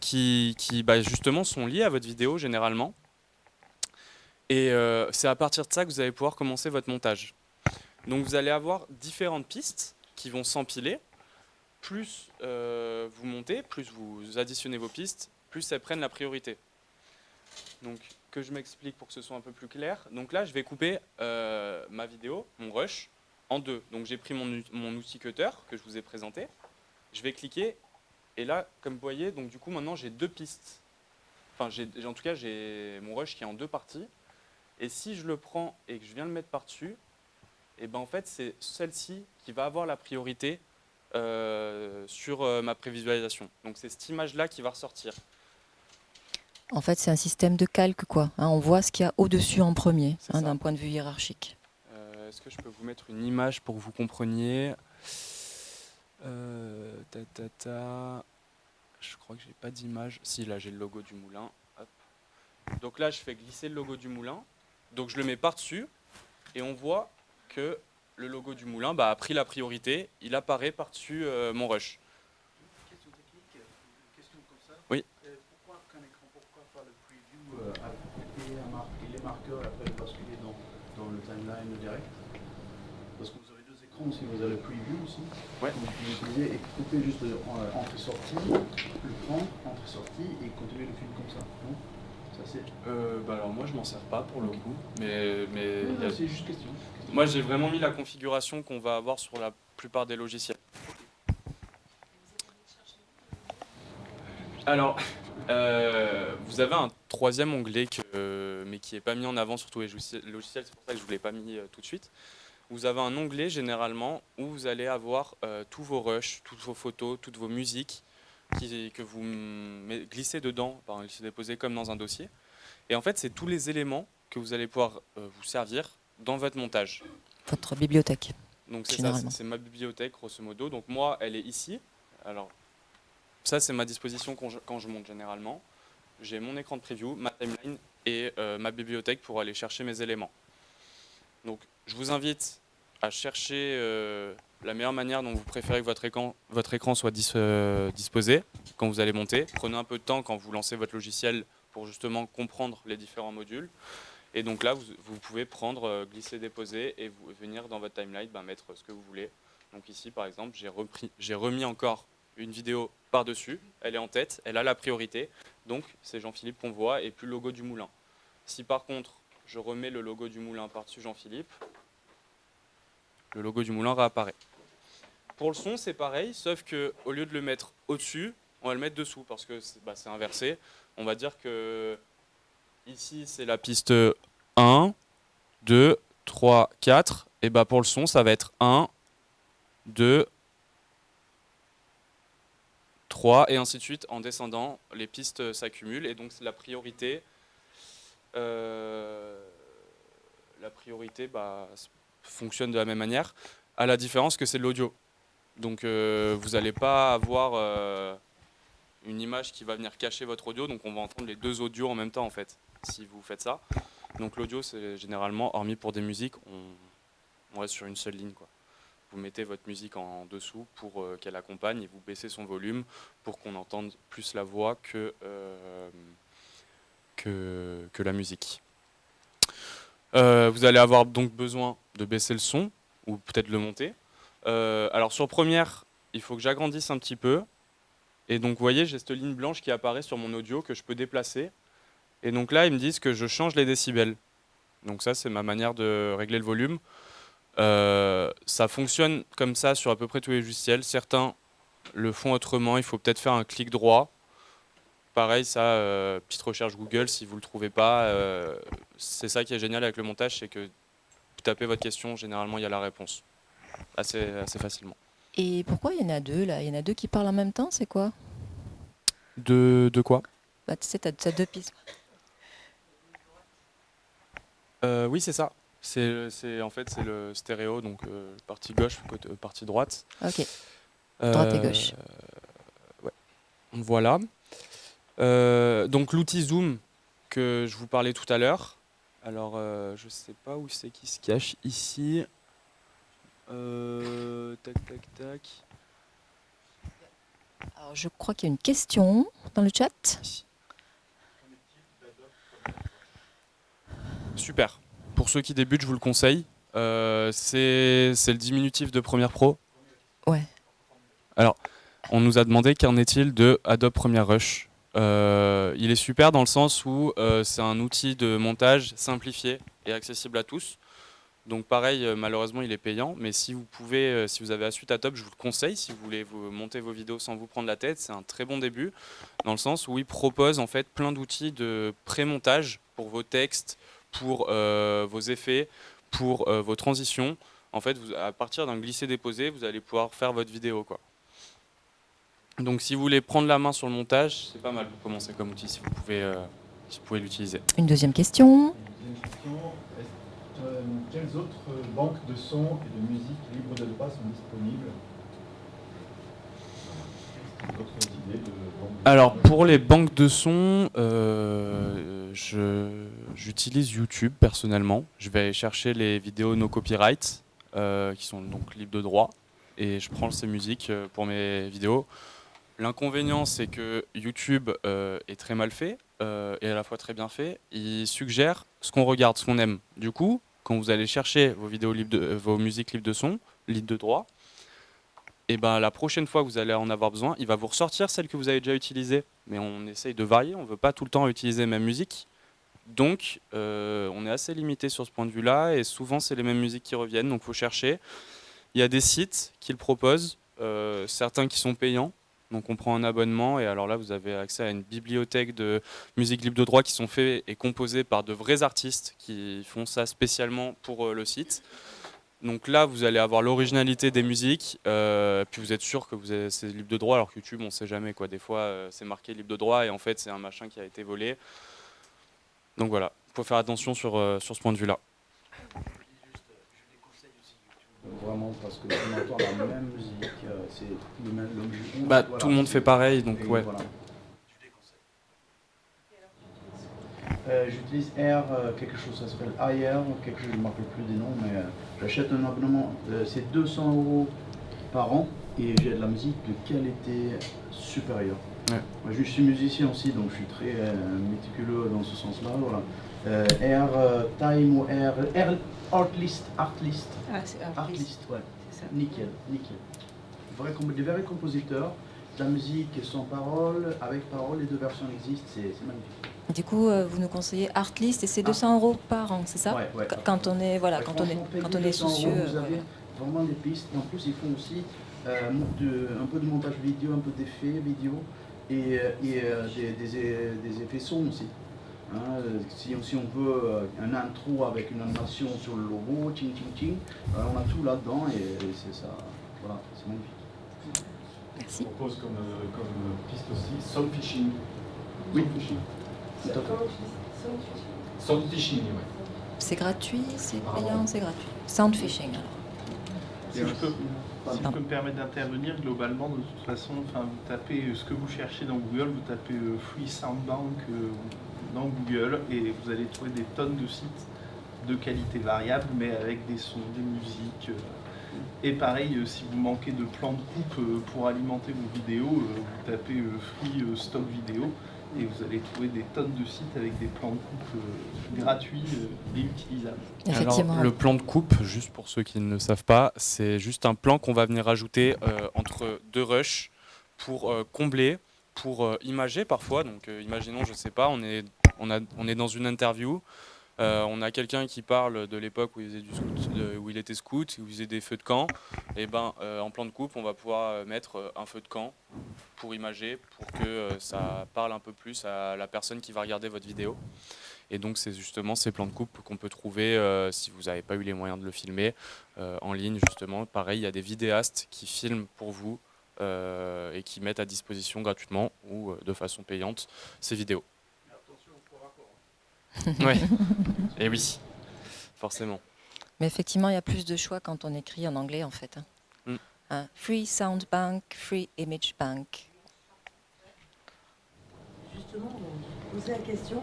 qui, bah, justement sont liées à votre vidéo généralement. Et euh, c'est à partir de ça que vous allez pouvoir commencer votre montage. Donc vous allez avoir différentes pistes qui vont s'empiler plus euh, vous montez, plus vous additionnez vos pistes, plus elles prennent la priorité. Donc, que je m'explique pour que ce soit un peu plus clair. Donc là, je vais couper euh, ma vidéo, mon rush, en deux. Donc j'ai pris mon, mon, outil cutter que je vous ai présenté. Je vais cliquer, et là, comme vous voyez, donc du coup, maintenant, j'ai deux pistes. Enfin, en tout cas, j'ai mon rush qui est en deux parties. Et si je le prends et que je viens le mettre par-dessus, et eh ben en fait, c'est celle-ci qui va avoir la priorité sur euh, ma prévisualisation. Donc c'est cette image-là qui va ressortir. En fait, c'est un système de calque, quoi. Hein. on voit ce qu'il y a au-dessus en premier, hein, d'un point de vue hiérarchique. Euh, est-ce que je peux vous mettre une image pour que vous compreniez? Ta, ta, ta. Je crois que j'ai pas d'image. Si, là, j'ai le logo du moulin. Donc là, je fais glisser le logo du moulin. Donc je le mets par-dessus. Et on voit que le logo du moulin bah, a pris la priorité, il apparaît par-dessus euh, mon rush. Question technique, une question comme ça. Oui. Euh, pourquoi qu'un écran, pourquoi faire le preview euh, et, les marqueurs et après le basculer dans, dans le timeline direct? Parce que vous avez deux écrans aussi, vous avez le preview aussi. Ouais. Donc vous et couper juste entrée-sortie, le prendre, entrée-sortie et continuer le film comme ça. Non? Euh, bah alors moi je m'en sers pas pour le coup, mais, mais c'est juste question. Moi j'ai vraiment mis la configuration qu'on va avoir sur la plupart des logiciels. Alors, euh, vous avez un troisième onglet, que, mais qui n'est pas mis en avant sur tous les logiciels, c'est pour ça que je ne vous l'ai pas mis euh, tout de suite. Vous avez un onglet généralement où vous allez avoir tous vos rushs, toutes vos photos, toutes vos musiques, que vous glissez dedans, par glisser déposer comme dans un dossier. Et en fait, c'est tous les éléments que vous allez pouvoir euh, vous servir dans votre montage. Votre bibliothèque. Donc c'est ça, c'est ma bibliothèque grosso modo. Donc moi, elle est ici. Alors ça, c'est ma disposition quand je, quand je, monte généralement. J'ai mon écran de preview, ma timeline et euh, ma bibliothèque pour aller chercher mes éléments. Donc je vous invite à chercher euh, la meilleure manière dont vous préférez que votre écran, soit euh, disposé quand vous allez monter. Prenez un peu de temps quand vous lancez votre logiciel pour justement comprendre les différents modules. Et donc là, vous, pouvez prendre, euh, glisser, déposer et venir dans votre timeline ben, mettre ce que vous voulez. Donc ici, par exemple, j'ai remis encore une vidéo par-dessus. Elle est en tête, elle a la priorité. Donc c'est Jean-Philippe qu'on voit et puis le logo du moulin. Si par contre, je remets le logo du moulin par-dessus Jean-Philippe, le logo du moulin réapparaît. Pour le son, c'est pareil, sauf que au lieu de le mettre au-dessus, on va le mettre dessous parce que c'est bah, inversé. On va dire que ici c'est la piste 1, 2, 3, 4. Et bah pour le son, ça va être 1, 2, 3 et ainsi de suite. En descendant, les pistes s'accumulent et donc la priorité, euh, bah, fonctionne de la même manière, à la différence que c'est de l'audio. Donc euh, vous n'allez pas avoir euh, une image qui va venir cacher votre audio, donc on va entendre les deux audios en même temps en fait, si vous faites ça. Donc l'audio, c'est généralement, hormis pour des musiques, on, reste sur une seule ligne. Quoi. Vous mettez votre musique en dessous pour euh, qu'elle accompagne et vous baissez son volume pour qu'on entende plus la voix que, la musique. vous allez avoir donc besoin de baisser le son ou peut-être le monter. Euh, alors sur première, il faut que j'agrandisse un petit peu. Et donc vous voyez, j'ai cette ligne blanche qui apparaît sur mon audio que je peux déplacer. Et donc là, ils me disent que je change les décibels. Donc ça, c'est ma manière de régler le volume. Euh, ça fonctionne comme ça sur à peu près tous les logiciels. Certains le font autrement. Il faut peut-être faire un clic droit. Pareil, ça, euh, petite recherche Google, si vous ne le trouvez pas. c'est ça qui est génial avec le montage, c'est que vous tapez votre question, généralement, il y a la réponse assez, assez facilement. Et pourquoi il y en a deux là? Il y en a deux qui parlent en même temps, c'est quoi? De, de quoi? Bah, Tu sais, tu as, deux pistes. Euh, oui, c'est ça. C'est en fait c'est le stéréo, donc euh, partie gauche, côté, euh, partie droite. Ok. Droite et gauche. ouais. Voilà. donc l'outil Zoom que je vous parlais tout à l'heure. Alors je sais pas où c'est qui se cache ici. Euh, tac, tac, tac. Alors, je crois qu'il y a une question dans le chat. Super. Pour ceux qui débutent, je vous le conseille. Euh, c'est le diminutif de Premiere Pro. Ouais. Alors, on nous a demandé qu'en est-il de Adobe Premiere Rush. Euh, il est super dans le sens où c'est un outil de montage simplifié et accessible à tous. Donc pareil, euh, malheureusement, il est payant, mais si vous pouvez, euh, si vous avez à top, je vous le conseille. Si vous voulez vous monter vos vidéos sans vous prendre la tête, c'est un très bon début, dans le sens où il propose en fait plein d'outils de pré-montage pour vos textes, pour euh, vos effets, pour vos transitions. En fait, vous, à partir d'un glisser-déposer, vous allez pouvoir faire votre vidéo. Quoi. Donc si vous voulez prendre la main sur le montage, c'est pas mal pour commencer comme outil si vous pouvez, si vous pouvez l'utiliser. Une deuxième question. Euh, quelles autres banques de sons et de musique libres de droit sont disponibles alors pour les banques de sons, euh, j'utilise YouTube personnellement. Je vais chercher les vidéos no copyright euh, qui sont donc libres de droit et je prends ces musiques pour mes vidéos. L'inconvénient c'est que YouTube est très mal fait et à la fois très bien fait. Il suggère ce qu'on regarde, ce qu'on aime. Du coup, quand vous allez chercher vos vidéos libres de, euh, vos musiques libres de son, libres de droit, et ben la prochaine fois que vous allez en avoir besoin, il va vous ressortir celle que vous avez déjà utilisée. Mais on essaye de varier, on ne veut pas tout le temps utiliser la même musique. Donc euh, on est assez limité sur ce point de vue-là, et souvent c'est les mêmes musiques qui reviennent, donc il faut chercher. Il y a des sites qui le proposent, euh, certains qui sont payants, donc on prend un abonnement et alors là vous avez accès à une bibliothèque de musique libre de droit qui sont faits et composés par de vrais artistes qui font ça spécialement pour euh, le site. Donc là vous allez avoir l'originalité des musiques, euh, puis vous êtes sûr que c'est libre de droit alors que YouTube on sait jamais quoi. Des fois euh, c'est marqué libre de droit et en fait c'est un machin qui a été volé. Donc voilà, il faut faire attention sur, sur ce point de vue là. Vraiment, parce que on entend la même musique, euh, c'est le même. Le, bah, tout le monde fait pareil, donc ouais. Voilà. Euh, J'utilise Air, euh, quelque chose, ça s'appelle Air, quelque chose, je ne me rappelle plus des noms, mais euh, j'achète un abonnement, c'est 200 euros par an et j'ai de la musique de qualité supérieure. Ouais. Moi, je suis musicien aussi, donc je suis très méticuleux dans ce sens-là. Voilà. Air Time ou Air, Air Artlist. Artlist. Ah, c'est Artlist. ouais. Ça. Nickel, nickel. Vrai, des vrais compositeurs, de la musique sans parole, avec parole, les deux versions existent, c'est magnifique. Du coup, euh, vous nous conseillez Artlist et c'est 200 ah. euros par an, c'est ça ouais, ouais, Quand on est, voilà, quand on est, quand on est soucieux. Euros, vous avez vraiment des pistes. En plus, ils font aussi euh, de, un peu de montage vidéo, un peu d'effets vidéo et, euh, et euh, des, des, des, effets son aussi. Hein, si, si, on veut euh, un intro avec une animation sur le logo, ting ting ting, euh, on a tout là-dedans et, c'est ça, voilà, c'est magnifique. Merci. Je propose comme, euh, comme piste aussi sound phishing. Oui. Sound phishing, oui. C'est gratuit, c'est payant, c'est gratuit. Sound phishing alors. Si je peux, si je peux me permettre d'intervenir, globalement, de toute façon, enfin, vous tapez ce que vous cherchez dans Google, vous tapez Free Sound Bank, dans Google et vous allez trouver des tonnes de sites de qualité variable, mais avec des sons, des musiques. Euh. Et pareil, euh, si vous manquez de plans de coupe euh, pour alimenter vos vidéos, vous tapez Free Stock Vidéo et vous allez trouver des tonnes de sites avec des plans de coupe gratuits et utilisables. Alors, le plan de coupe, juste pour ceux qui ne le savent pas, c'est juste un plan qu'on va venir ajouter entre deux rushs pour combler, pour imager parfois. Donc imaginons, je sais pas, on est on, est dans une interview, euh, on a quelqu'un qui parle de l'époque où, il où il était scout, où il faisait des feux de camp. Et ben, euh, en plan de coupe, on va pouvoir euh, mettre un feu de camp pour imager, pour que ça parle un peu plus à la personne qui va regarder votre vidéo. Et donc, c'est justement ces plans de coupe qu'on peut trouver si vous n'avez pas eu les moyens de le filmer en ligne. Justement, pareil, il y a des vidéastes qui filment pour vous et qui mettent à disposition gratuitement ou de façon payante ces vidéos. Oui, et oui, forcément. Mais effectivement, il y a plus de choix quand on écrit en anglais, en fait. Hein. Mm. Hein, free Sound Bank, Free Image Bank. Justement, on posait la question,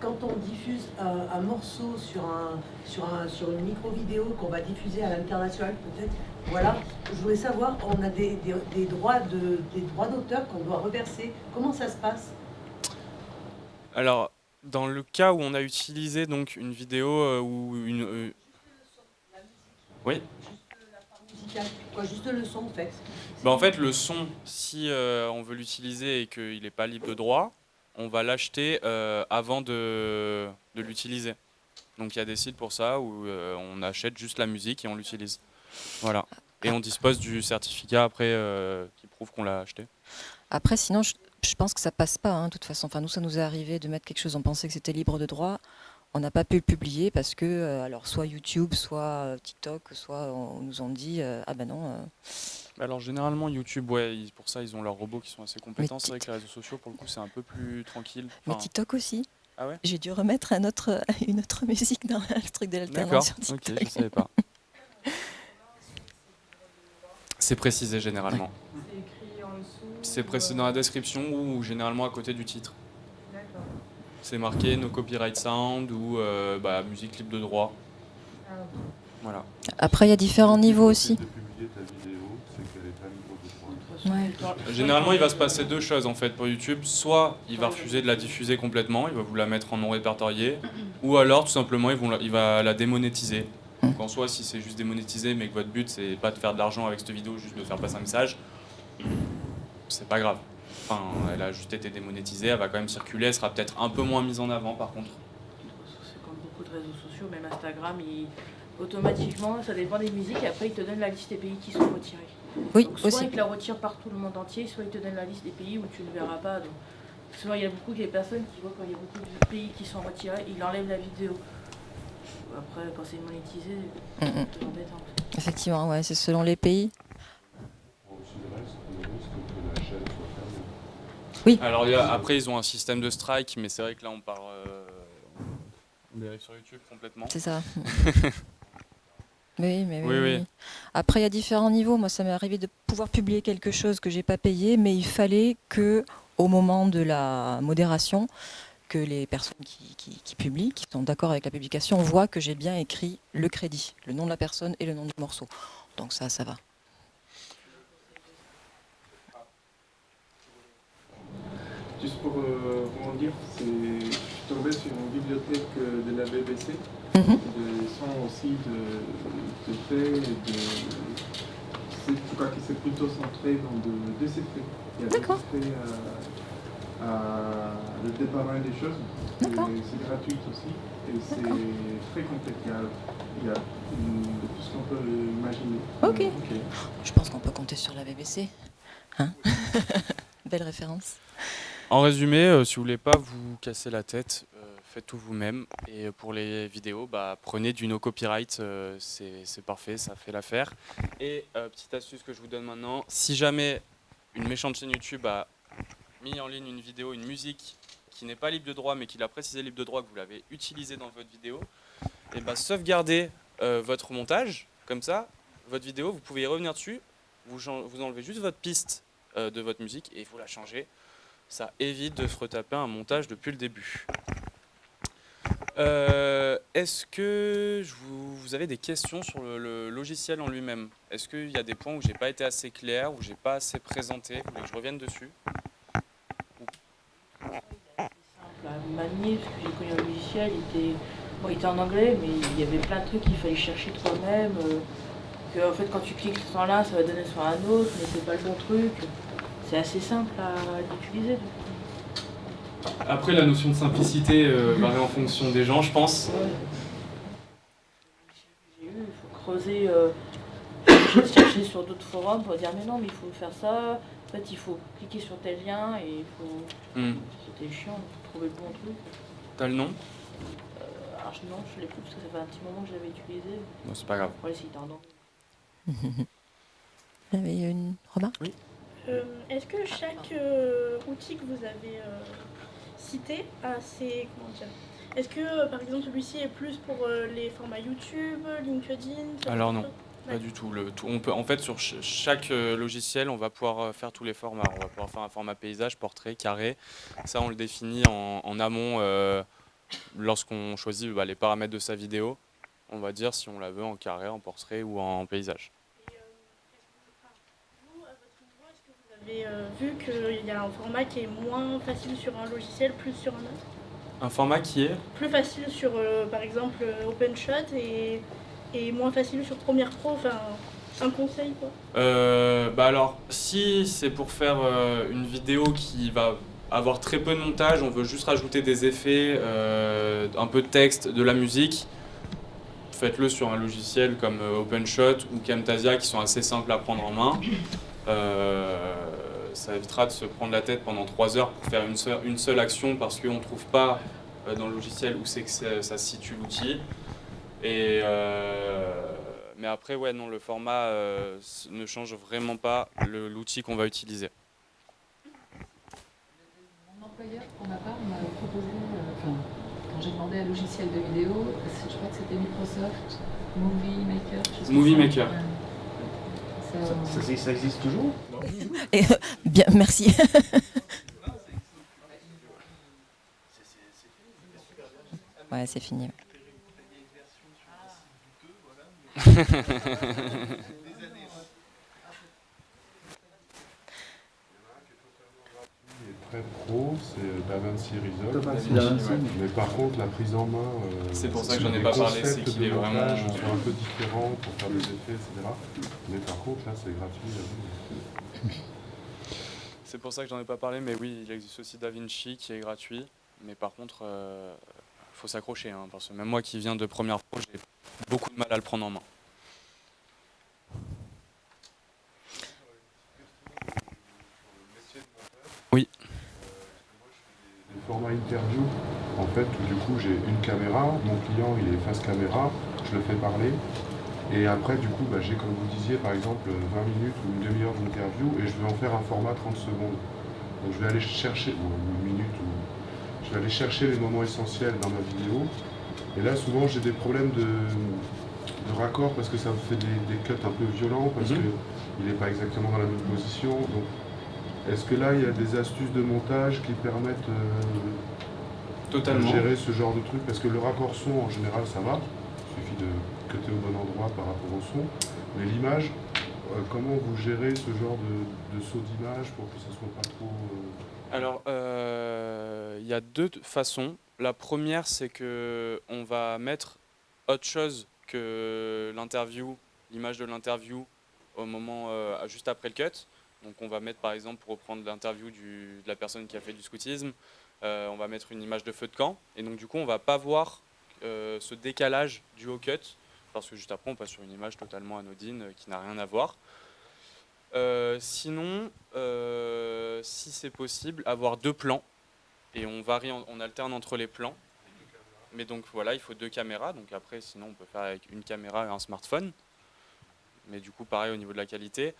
quand on diffuse un, morceau sur, un, sur, un, sur une micro-vidéo qu'on va diffuser à l'international, peut-être, voilà, je voulais savoir, on a des, des, droits d'auteur qu'on doit reverser. Comment ça se passe? Alors, dans le cas où on a utilisé donc une vidéo euh, ou une... Euh, oui Juste le son en fait. Bah, en fait le son, si euh, on veut l'utiliser et qu'il n'est pas libre de droit, on va l'acheter avant de, de l'utiliser. Donc il y a des sites pour ça où on achète juste la musique et on l'utilise. Voilà. Et on dispose du certificat après qui prouve qu'on l'a acheté. Après, sinon, je, je pense que ça passe pas, hein, de toute façon. Enfin, nous, ça nous est arrivé de mettre quelque chose, on pensait que c'était libre de droit. On n'a pas pu le publier parce que, euh, alors, soit YouTube, soit euh, TikTok, soit on, nous ont dit, euh, ah ben non. Alors, généralement, YouTube, ouais, pour ça, ils ont leurs robots qui sont assez compétents. C'est vrai que les réseaux sociaux, pour le coup, c'est un peu plus tranquille. Mais TikTok aussi. Ah ouais? J'ai dû remettre un autre, une autre musique dans le truc de l'alternance. D'accord, ok, je savais pas. c'est précisé généralement. C'est précisé dans la description ou généralement à côté du titre. C'est marqué no copyright sound ou euh, bah, musique libre de droit. Ah, voilà. Après, il y a différents niveaux aussi. Généralement, il va se passer deux choses en fait pour YouTube. Soit il va refuser de la diffuser complètement, il va vous la mettre en non répertorié, ou alors tout simplement il, il va la démonétiser. Donc en soi, si c'est juste démonétiser, mais que votre but c'est pas de faire de l'argent avec cette vidéo, juste de faire passer un message, c'est pas grave. Enfin, elle a juste été démonétisée, elle va quand même circuler, elle sera peut-être un peu moins mise en avant par contre. C'est comme beaucoup de réseaux sociaux, même Instagram, automatiquement, ça dépend des musiques, et après il te donne la liste des pays qui sont retirés. Oui, donc, soit il te la retire partout le monde entier, soit il te donne la liste des pays où tu ne verras pas. Donc, souvent il y a beaucoup de personnes qui voient quand il y a beaucoup de pays qui sont retirés, ils enlèvent la vidéo. Après, quand c'est monétisé, c'est embêtant. Effectivement, ouais, c'est selon les pays. Alors après, ils ont un système de strike, mais c'est vrai que là, on part. Euh, on dérive sur YouTube complètement. C'est ça. Oui, mais oui, Après, il y a différents niveaux. Moi, ça m'est arrivé de pouvoir publier quelque chose que j'ai pas payé, mais il fallait que, au moment de la modération, que les personnes qui, qui publient, qui sont d'accord avec la publication, voient que j'ai bien écrit le crédit, le nom de la personne et le nom du morceau. Donc ça, ça va. Juste pour euh, dire, je suis tombé sur une bibliothèque euh, de la BBC, mhm. de sons aussi de, de faits, de, je crois que c'est plutôt centré dans de, de ces faits. Il y a des faits à, à, le département des choses, c'est gratuit aussi, et c'est très complet. Il y a, de tout ce qu'on peut imaginer. Ok. Je pense qu'on peut compter sur la BBC. Hein? Belle référence. En résumé, euh, si vous voulez pas vous casser la tête, euh, faites tout vous-même. Et pour les vidéos, bah, prenez du no copyright, c'est parfait, ça fait l'affaire. Et petite astuce que je vous donne maintenant, si jamais une méchante chaîne YouTube a mis en ligne une vidéo, une musique qui n'est pas libre de droit, mais qui l'a précisé libre de droit, que vous l'avez utilisé dans votre vidéo, et bah, sauvegardez votre montage, comme ça, votre vidéo, vous pouvez y revenir dessus, vous, vous enlevez juste votre piste de votre musique et faut la changer ça évite de se retaper un montage depuis le début. Euh, est-ce que vous, avez des questions sur le, logiciel en lui-même? Est-ce qu'il y a des points où j'ai pas été assez clair, où j'ai pas assez présenté? Vous voulez que je revienne dessus? Manier, parce que j'ai connu un logiciel, il était, bon, il était en anglais, mais il y avait plein de trucs qu'il fallait chercher toi-même. Euh, fait, quand tu cliques sur là, ça va donner sur un autre, mais c'est pas le bon truc c'est assez simple à, utiliser. Après, la notion de simplicité euh, varie en fonction des gens, je pense. J'ai eu, il faut creuser, euh, j'ai cherché sur d'autres forums pour dire mais non, mais il faut faire ça. En fait, il faut cliquer sur tel lien et il faut. Hmm. C'était chiant de trouver le bon truc. T'as le nom? Euh, Alors non, je l'ai plus parce que ça fait un petit moment que je l'avais utilisé. Bon, c'est pas grave. Ouais, c'est. Vous avez une remarque? Oui. Euh, est-ce que chaque euh, outil que vous avez euh, cité a ses. Comment dire Est-ce que par exemple celui-ci est plus pour les formats YouTube, LinkedIn Alors non. Pas du tout. Le, On peut, en fait, sur chaque logiciel, on va pouvoir faire tous les formats. On va pouvoir faire un format paysage, portrait, carré. Ça, on le définit en, amont lorsqu'on choisit bah, les paramètres de sa vidéo. On va dire si on la veut en carré, en portrait ou en paysage. Euh, vu qu'il y a un format qui est moins facile sur un logiciel, plus sur un autre Un format qui est Plus facile sur, euh, par exemple, euh, OpenShot et, et moins facile sur Premiere Pro, enfin, un conseil quoi bah alors, si c'est pour faire une vidéo qui va avoir très peu de montage, on veut juste rajouter des effets, un peu de texte, de la musique, faites-le sur un logiciel comme OpenShot ou Camtasia qui sont assez simples à prendre en main. Euh, ça évitera de se prendre la tête pendant trois heures pour faire une seule, une seule action parce qu'on ne trouve pas euh, dans le logiciel où c'est que ça, se situe l'outil. Et euh, mais après, ouais, non, le format ne change vraiment pas l'outil qu'on va utiliser. Mon employeur, pour ma part, m'a proposé, quand j'ai demandé un logiciel de vidéo, je crois que c'était Microsoft Movie Maker. Movie Maker. Ça, existe toujours Et, euh, Bien, merci. ouais, c'est fini. Très pro, c'est DaVinci Resolve. Mais par contre, la prise en main. Euh, c'est pour ça que j'en ai pas parlé, c'est qu'il est vraiment. un peu différents pour faire des effets, etc. Mais par contre, là, c'est gratuit. C'est pour ça que j'en ai pas parlé, mais oui, il existe aussi DaVinci qui est gratuit. Mais par contre, il euh, faut s'accrocher, hein, parce que même moi qui viens de première pro, j'ai beaucoup de mal à le prendre en main. Oui format interview, en fait, du coup, j'ai une caméra, mon client, il est face caméra, je le fais parler, et après, du coup, bah, j'ai, comme vous disiez, par exemple, 20 minutes ou une demi-heure d'interview, et je vais en faire un format 30 secondes. Donc je vais aller chercher, ou une minute, ou je vais aller chercher les moments essentiels dans ma vidéo, et là, souvent, j'ai des problèmes de, raccord, parce que ça me fait des, cuts un peu violents, parce mhm. qu'il n'est pas exactement dans la même position, donc est-ce que là, il y a des astuces de montage qui permettent euh, de gérer ce genre de truc? Parce que le raccord son, en général, ça va. Il suffit de cutter au bon endroit par rapport au son. Mais l'image, euh, comment vous gérez ce genre de, saut d'image pour que ça soit pas trop... Euh, Alors, il y a deux façons. La première, c'est que on va mettre autre chose que l'interview, l'image de l'interview au moment juste après le cut. Donc on va mettre par exemple, pour reprendre l'interview de la personne qui a fait du scoutisme, euh, on va mettre une image de feu de camp. Et donc du coup on va pas voir euh, ce décalage du haut cut, parce que juste après on passe sur une image totalement anodine euh, qui n'a rien à voir. sinon, si c'est possible, avoir deux plans, et on varie, on alterne entre les plans. Mais donc voilà, il faut deux caméras. Donc après, sinon, on peut faire avec une caméra et un smartphone. Mais du coup, pareil au niveau de la qualité.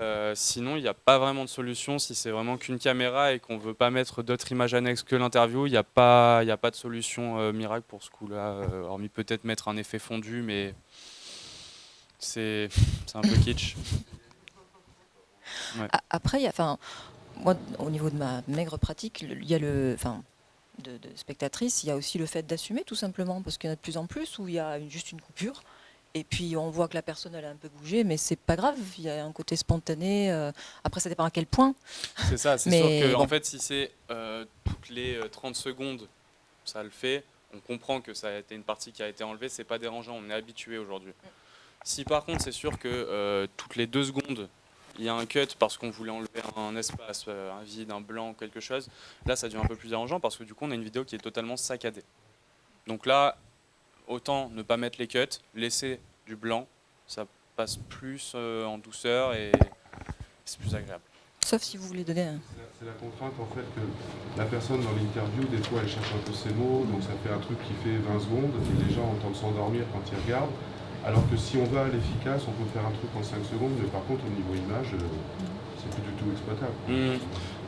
Euh, sinon, il n'y a pas vraiment de solution. Si c'est vraiment qu'une caméra et qu'on ne veut pas mettre d'autres images annexes que l'interview, il n'y a, pas, a pas de solution euh, miracle pour ce coup-là. Euh, hormis peut-être mettre un effet fondu, mais c'est un peu kitsch. Après, y a, moi, au niveau de ma maigre pratique, il y a le, enfin, de, de spectatrices, il y a aussi le fait d'assumer tout simplement, parce qu'il y en a de plus en plus où il y a juste une coupure. Et puis on voit que la personne elle a un peu bougé, mais c'est pas grave, il y a un côté spontané. Euh, après, ça dépend à quel point. C'est ça, c'est sûr que en fait, si c'est euh, toutes les 30 euh, secondes, ça le fait. On comprend que ça a été une partie qui a été enlevée, c'est pas dérangeant, on est habitué aujourd'hui. Si par contre, c'est sûr que toutes les deux secondes, il y a un cut parce qu'on voulait enlever un espace, un vide, un blanc, quelque chose, là ça devient un peu plus dérangeant parce que du coup on a une vidéo qui est totalement saccadée. Donc là, autant ne pas mettre les cuts, laisser du blanc, ça passe plus euh, en douceur et c'est plus agréable. Sauf si vous voulez donner un... C'est la contrainte en fait que la personne dans l'interview, des fois elle cherche un peu ses mots, donc ça fait un truc qui fait 20 secondes et les gens entendent s'endormir quand ils regardent. Alors que si on va à l'efficace, on peut faire un truc en 5 secondes, mais par contre au niveau image, euh, c'est plus du tout exploitable. Hmm.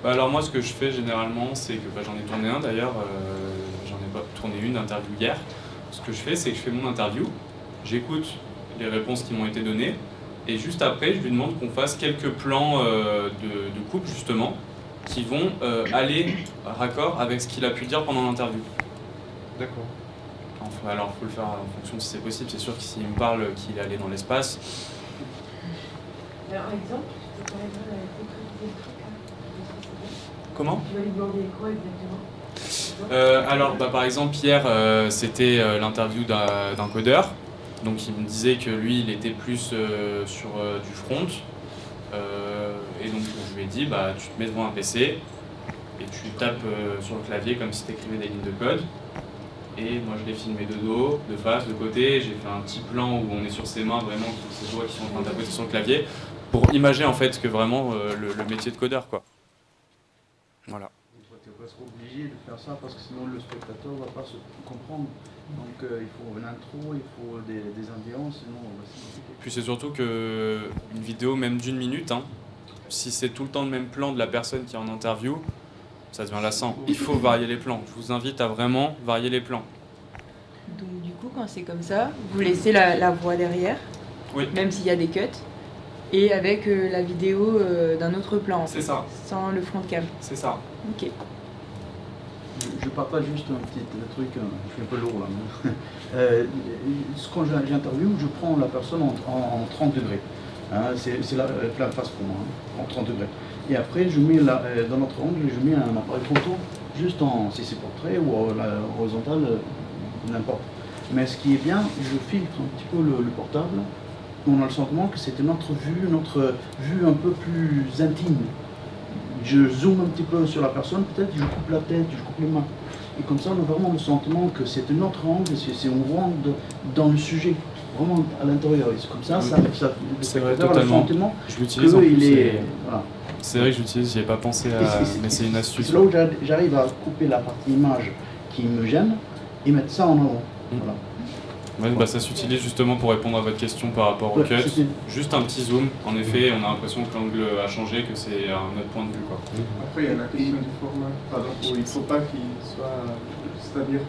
Bah, alors moi ce que je fais généralement, c'est que bah, j'en ai tourné un d'ailleurs, euh, j'en ai pas tourné une interview hier. Ce que je fais, c'est que je fais mon interview, j'écoute les réponses qui m'ont été données, et juste après, je lui demande qu'on fasse quelques plans euh, de, de, coupe justement, qui vont aller raccord avec ce qu'il a pu dire pendant l'interview. D'accord alors, il faut le faire en fonction si c'est possible. C'est sûr que s'il me parle qu'il est allé dans l'espace. Alors, exemple, tu Comment? Tu vas lui demander quoi exactement? Euh, alors, bah, par exemple, hier, euh, c'était euh, l'interview d'un codeur. Donc, il me disait que lui, il était plus sur du front. et donc, je lui ai dit, bah, tu te mets devant un PC et tu tapes sur le clavier comme si tu écrivais des lignes de code. Et moi je l'ai filmé de dos, de face, de côté. J'ai fait un petit plan où on est sur ses mains, vraiment, ses doigts qui sont en train de sur le clavier, pour imager en fait que vraiment euh, le, métier de codeur. quoi. Voilà. Obligé de faire ça parce que sinon le spectateur ne va pas se comprendre. Donc euh, il faut une intro, il faut des, des ambiances, sinon on va Puis c'est surtout que une vidéo même d'une minute, hein, si c'est tout le temps le même plan de la personne qui est en interview, ça devient lassant. Il faut varier les plans. Je vous invite à vraiment varier les plans. Donc du coup, quand c'est comme ça, vous laissez la, voix derrière, oui. même s'il y a des cuts, et avec euh, la vidéo euh, d'un autre plan. C'est ça. Sans le front cam. C'est ça. Ok. Je, partage juste un petit truc, euh, je suis un peu lourd là. quand j'interviewe, je prends la personne en, 30 degrés. Hein, c'est la pleine face pour moi, hein, en 30 degrés. Et après, je mets euh, dans notre angle, je mets un appareil photo, juste en, si c'est portrait ou euh, n'importe. Mais ce qui est bien, je filtre un petit peu le, portable. On a le sentiment que c'était notre vue, notre vue un peu plus intime. Je zoome un petit peu sur la personne, peut-être, je coupe la tête, je coupe les mains. Et comme ça, on a vraiment le sentiment que c'était notre angle, c'est on rentre dans le sujet, vraiment à l'intérieur. Et comme ça, ça, ça, le vrai, le sentiment je l'utilise est, c'est vrai que j'utilise, j'y ai pas pensé à. mais c'est une astuce. C'est là où j'arrive à couper la partie image qui me gêne et mettre ça en avant. Mm. Voilà. Bah ça s'utilise justement pour répondre à votre question par rapport au cut. Juste un petit zoom, en effet, on a l'impression que l'angle a changé, que c'est un autre point de vue. Quoi. Après, il y a la question du format. Pardon, il ne faut pas qu'il soit. C'est-à-dire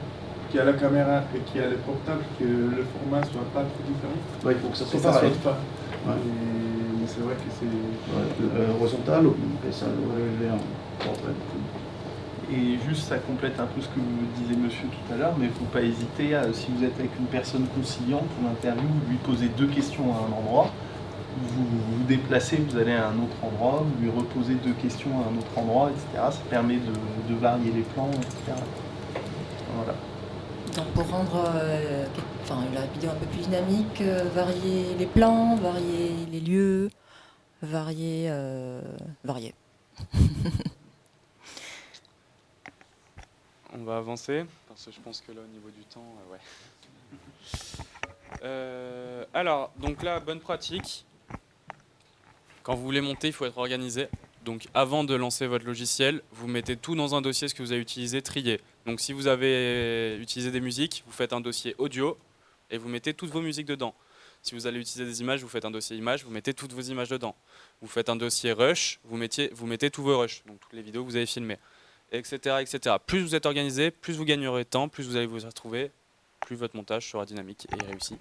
qu'il y a la caméra et qu'il y a le portable, que le format soit pas trop différent. il faut que ça soit pareil. pas c'est vrai que c'est. Ouais, horizontal, et ça un portrait. Et juste, ça complète un peu ce que vous disait monsieur tout à l'heure, mais il ne faut pas hésiter, à, si vous êtes avec une personne conciliante pour l'interview, lui poser deux questions à un endroit, vous vous déplacez, vous allez à un autre endroit, vous lui reposez deux questions à un autre endroit, etc. Ça permet de, varier les plans, etc. Voilà. Donc pour rendre euh, enfin, la vidéo un peu plus dynamique, euh, varier les plans, varier les lieux, varier... Euh, varier. On va avancer, parce que je pense que là, au niveau du temps, ouais. alors, donc là, bonne pratique. Quand vous voulez monter, il faut être organisé. Donc avant de lancer votre logiciel, vous mettez tout dans un dossier ce que vous avez utilisé, trié. Donc si vous avez utilisé des musiques, vous faites un dossier audio et vous mettez toutes vos musiques dedans. Si vous allez utiliser des images, vous faites un dossier images, vous mettez toutes vos images dedans. Vous faites un dossier rush, vous, mettiez, vous mettez tous vos rushs, donc toutes les vidéos que vous avez filmées, etc., etc. Plus vous êtes organisé, plus vous gagnerez de temps, plus vous allez vous retrouver, plus votre montage sera dynamique et réussi.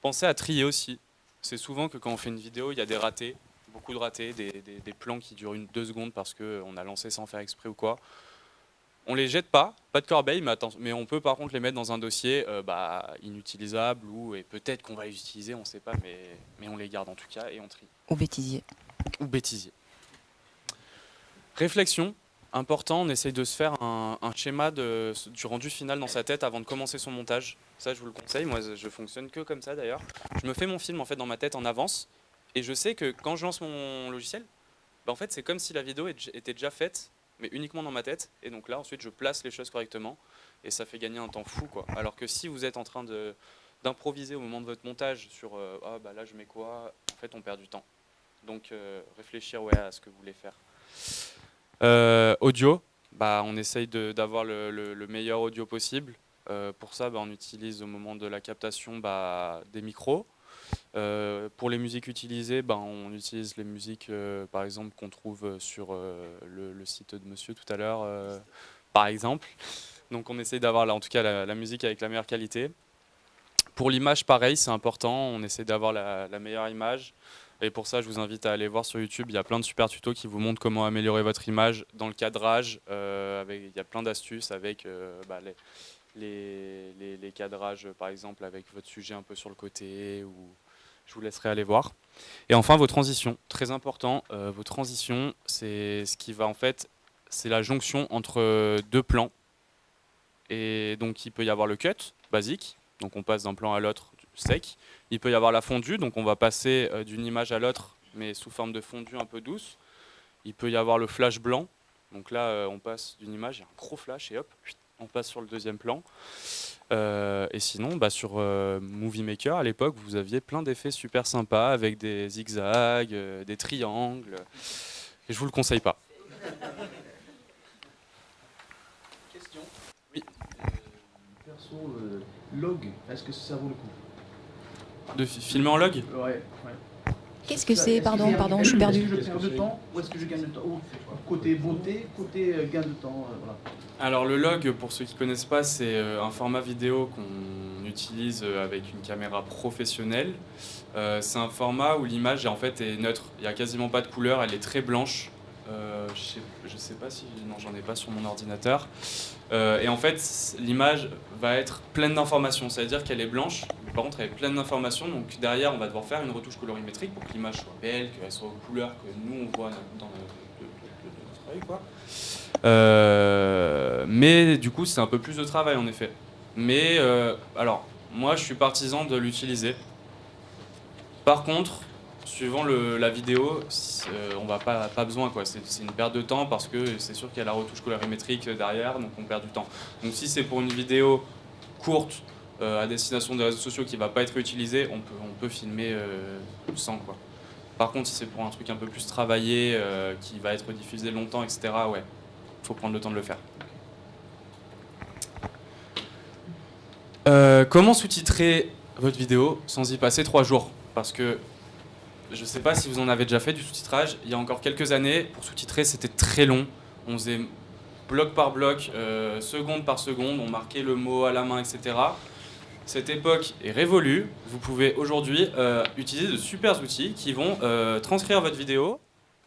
Pensez à trier aussi. C'est souvent que quand on fait une vidéo, il y a des ratés, beaucoup de ratés, des, plans qui durent une, deux secondes parce qu'on a lancé sans faire exprès ou quoi. On les jette pas, pas de corbeille, mais, mais on peut par contre les mettre dans un dossier euh, bah, inutilisable ou et peut-être qu'on va les utiliser, on ne sait pas, mais, mais on les garde en tout cas et on trie. Ou bêtisier. Ou bêtisier. Réflexion, important, on essaye de se faire un, schéma du rendu final dans sa tête avant de commencer son montage. Ça, je vous le conseille. Moi, je fonctionne que comme ça d'ailleurs. Je me fais mon film en fait dans ma tête en avance, et je sais que quand je lance mon logiciel, bah, en fait, c'est comme si la vidéo était déjà faite mais uniquement dans ma tête. Et donc là, ensuite, je place les choses correctement et ça fait gagner un temps fou. Alors que si vous êtes en train d'improviser au moment de votre montage sur euh, ah bah là je mets quoi, en fait on perd du temps. Donc euh, réfléchir à ce que vous voulez faire. Euh, audio, bah, on essaye d'avoir le, meilleur audio possible. pour ça, bah, on utilise au moment de la captation bah, des micros. Euh, pour les musiques utilisées, ben, on utilise les musiques, euh, par exemple, qu'on trouve sur euh, le, site de monsieur tout à l'heure, par exemple. Donc on essaie d'avoir en tout cas la, musique avec la meilleure qualité. Pour l'image, pareil, c'est important, on essaie d'avoir la, meilleure image. Et pour ça, je vous invite à aller voir sur YouTube, il y a plein de super tutos qui vous montrent comment améliorer votre image dans le cadrage. avec, il y a plein d'astuces avec bah, les, cadrages, par exemple, avec votre sujet un peu sur le côté je vous laisserai aller voir. Et enfin, vos transitions, très important. Euh, vos transitions, c'est ce qui va en fait, c'est la jonction entre deux plans. Et donc, il peut y avoir le cut, basique. Donc, on passe d'un plan à l'autre sec. Il peut y avoir la fondue, donc on va passer euh, d'une image à l'autre, mais sous forme de fondue un peu douce. Il peut y avoir le flash blanc. Donc là, euh, on passe d'une image, il un gros flash, et hop, on passe sur le deuxième plan. Euh, et sinon, bah, sur Movie Maker, à l'époque, vous aviez plein d'effets super sympas avec des zigzags, des triangles. Et je vous le conseille pas. Question Oui. perso, log, est-ce que ça vaut le coup? De filmer en log Ouais, ouais. Qu'est-ce que c'est Pardon, pardon, je suis perdu. Est-ce que je perds de temps ou est-ce que je gagne de temps Côté beauté, côté gain de temps, voilà. Alors le log, pour ceux qui ne connaissent pas, c'est euh, un format vidéo qu'on utilise euh, avec une caméra professionnelle. Euh, c'est un format où l'image en fait est neutre, il n'y a quasiment pas de couleur, elle est très blanche. Je ne sais, pas si... Non, j'en ai pas sur mon ordinateur. et en fait, l'image va être pleine d'informations, c'est-à-dire qu'elle est blanche, mais par contre elle est pleine d'informations, donc derrière on va devoir faire une retouche colorimétrique pour que l'image soit belle, qu'elle soit aux couleurs que nous on voit dans notre œil. Euh, mais du coup, c'est un peu plus de travail en effet. Mais euh, alors, moi, je suis partisan de l'utiliser. Par contre, suivant la vidéo, euh, on va pas, besoin. C'est une perte de temps parce que c'est sûr qu'il y a la retouche colorimétrique derrière, donc on perd du temps. Donc si c'est pour une vidéo courte à destination des réseaux sociaux qui va pas être utilisée, on peut, on peut filmer sans quoi. Par contre, si c'est pour un truc un peu plus travaillé, qui va être diffusé longtemps, etc., ouais, faut prendre le temps de le faire. Euh, comment sous-titrer votre vidéo sans y passer trois jours? Parce que je ne sais pas si vous en avez déjà fait du sous-titrage. Il y a encore quelques années, pour sous-titrer, c'était très long. On faisait bloc par bloc, euh, seconde par seconde, on marquait le mot à la main, etc. Cette époque est révolue. Vous pouvez aujourd'hui euh, utiliser de super outils qui vont transcrire votre vidéo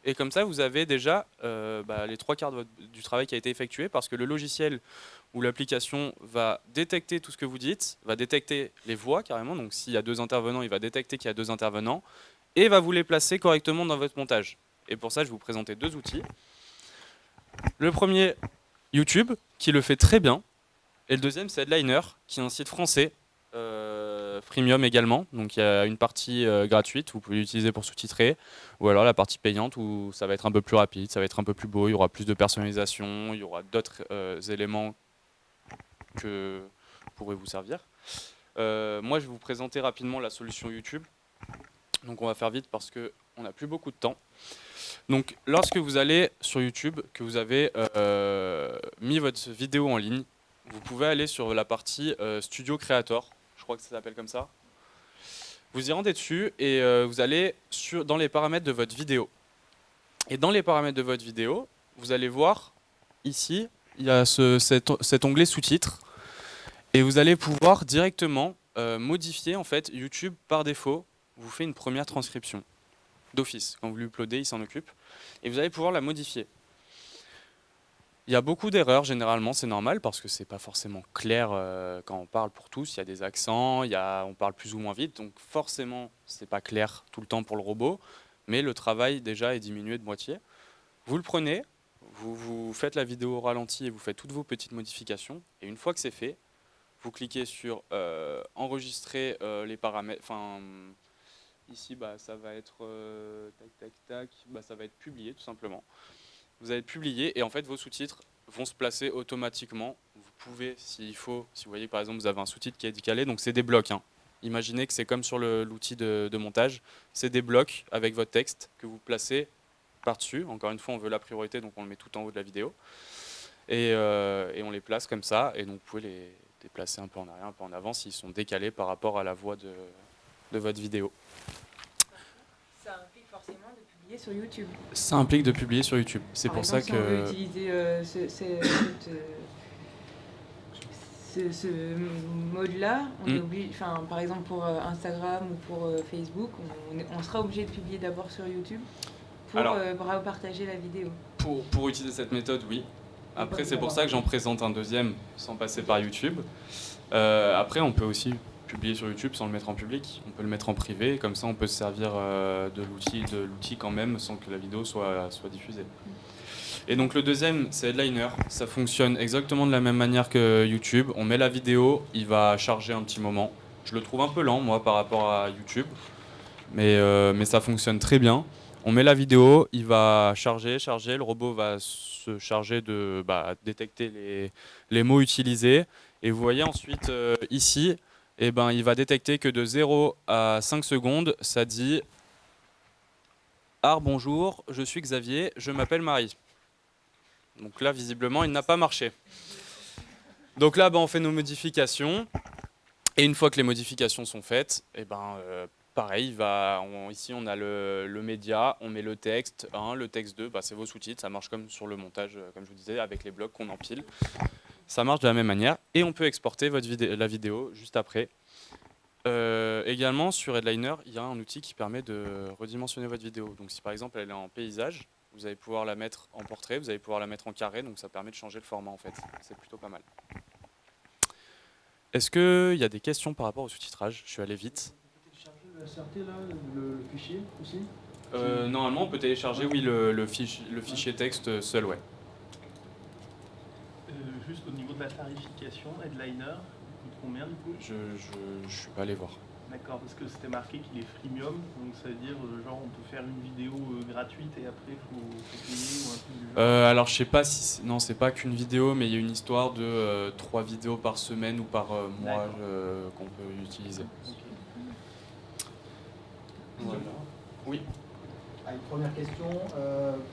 et comme ça, vous avez déjà euh, bah, les trois quarts du travail qui a été effectué parce que le logiciel ou l'application va détecter tout ce que vous dites, va détecter les voix carrément. Donc s'il y a deux intervenants, il va détecter qu'il y a deux intervenants et va vous les placer correctement dans votre montage. Et pour ça, je vais vous présenter deux outils. Le premier, YouTube, qui le fait très bien. Et le deuxième, c'est Headliner, qui est un site français euh, freemium également, donc il y a une partie euh, gratuite, vous pouvez l'utiliser pour sous-titrer, ou alors la partie payante où ça va être un peu plus rapide, ça va être un peu plus beau, il y aura plus de personnalisation, il y aura d'autres euh, éléments que pourraient vous servir. moi je vais vous présenter rapidement la solution YouTube. Donc on va faire vite parce que on n'a plus beaucoup de temps. Donc lorsque vous allez sur YouTube, que vous avez euh, mis votre vidéo en ligne, vous pouvez aller sur la partie euh, Studio Creator, je crois que ça s'appelle comme ça. Vous y rendez dessus et euh, vous allez sur, dans les paramètres de votre vidéo. Et dans les paramètres de votre vidéo, vous allez voir ici, il y a cet, onglet sous-titres. Et vous allez pouvoir directement modifier en fait YouTube par défaut vous fait une première transcription d'office. Quand vous l'uploadez, il s'en occupe. Et vous allez pouvoir la modifier. Il y a beaucoup d'erreurs généralement, c'est normal parce que c'est pas forcément clair euh, quand on parle pour tous. Il y a des accents, il y a, on parle plus ou moins vite, donc forcément c'est pas clair tout le temps pour le robot. Mais le travail déjà est diminué de moitié. Vous le prenez, vous, vous faites la vidéo au ralenti et vous faites toutes vos petites modifications. Et une fois que c'est fait, vous cliquez sur euh, enregistrer euh, les paramètres, Ici, bah, ça va être euh, tac, tac, tac, bah, ça va être publié tout simplement. Vous allez publier et en fait vos sous-titres vont se placer automatiquement. Vous pouvez, s'il faut, si vous voyez par exemple vous avez un sous-titre qui est décalé, donc c'est des blocs. Hein. Imaginez que c'est comme sur l'outil de, montage, c'est des blocs avec votre texte que vous placez par-dessus. Encore une fois, on veut la priorité, donc on le met tout en haut de la vidéo. Et, euh, on les place comme ça, et donc vous pouvez les déplacer un peu en arrière, un peu en avant s'ils sont décalés par rapport à la voix de votre vidéo. Ça implique forcément de publier sur YouTube. Ça implique de publier sur YouTube. C'est pour ça que. On veut utiliser euh, ce, ce, mode-là, on est hmm. enfin, par exemple pour euh, Instagram ou pour euh, Facebook, on, sera obligé de publier d'abord sur YouTube pour Alors, partager la vidéo. Pour, pour utiliser cette méthode, oui. Après, c'est pour ça que j'en présente un deuxième sans passer par YouTube. après, on peut aussi publier sur YouTube sans le mettre en public. On peut le mettre en privé, comme ça on peut se servir euh, de l'outil quand même sans que la vidéo soit, diffusée. Et donc le deuxième, c'est Headliner. Ça fonctionne exactement de la même manière que YouTube. On met la vidéo, il va charger un petit moment. Je le trouve un peu lent, moi, par rapport à YouTube. Mais, euh, ça fonctionne très bien. On met la vidéo, il va charger, charger. Le robot va se charger de bah, détecter les, les, mots utilisés. Et vous voyez ensuite euh, ici, eh ben, il va détecter que de 0 à 5 secondes, ça dit « Ah, bonjour, je suis Xavier, je m'appelle Marie ». Donc là, visiblement, il n'a pas marché. Donc là, ben, on fait nos modifications. Et une fois que les modifications sont faites, eh ben, euh, pareil, ici on a le, média, on met le texte 1, le texte 2, bah, c'est vos sous-titres, ça marche comme sur le montage, euh, comme je vous disais, avec les blocs qu'on empile. Ça marche de la même manière et on peut exporter la vidéo juste après. Euh, également, sur Headliner, il y a un outil qui permet de redimensionner votre vidéo. Donc si par exemple elle est en paysage, vous allez pouvoir la mettre en portrait, vous allez pouvoir la mettre en carré, donc ça permet de changer le format en fait. C'est plutôt pas mal. Est-ce qu'il y a des questions par rapport au sous-titrage? Je suis allé vite. Le fichier aussi euh, Normalement, on peut télécharger oui, le, fichier, le fichier texte seul, ouais. Juste au niveau de la tarification, Headliner, il coûte combien du coup? Je ne suis pas allé voir. D'accord, parce que c'était marqué qu'il est freemium, donc ça veut dire euh, genre on peut faire une vidéo euh, gratuite et après il faut, payer ou un truc du euh, Alors je sais pas si... Non, c'est pas qu'une vidéo, mais il y a une histoire de trois vidéos par semaine ou par mois qu'on peut utiliser. Voilà. Oui une première question,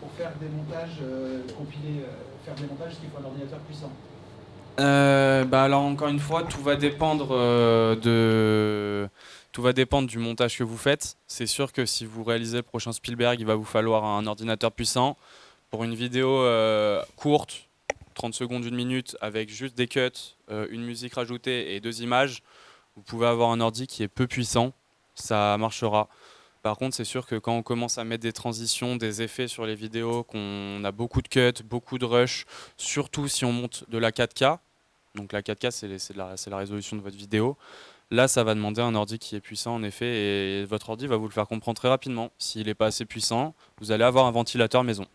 pour faire des montages, compiler, faire des montages, est-ce qu'il faut un ordinateur puissant? Euh, bah alors encore une fois, tout va dépendre euh, de tout va dépendre du montage que vous faites. C'est sûr que si vous réalisez le prochain Spielberg, il va vous falloir un ordinateur puissant. Pour une vidéo euh, courte, 30 secondes, une minute, avec juste des cuts, une musique rajoutée et deux images, vous pouvez avoir un ordi qui est peu puissant, ça marchera. Par contre, c'est sûr que quand on commence à mettre des transitions, des effets sur les vidéos, qu'on a beaucoup de cuts, beaucoup de rush, surtout si on monte de la 4K, donc la 4K c'est la, la, résolution de votre vidéo, là ça va demander un ordi qui est puissant en effet, et votre ordi va vous le faire comprendre très rapidement. S'il n'est pas assez puissant, vous allez avoir un ventilateur maison.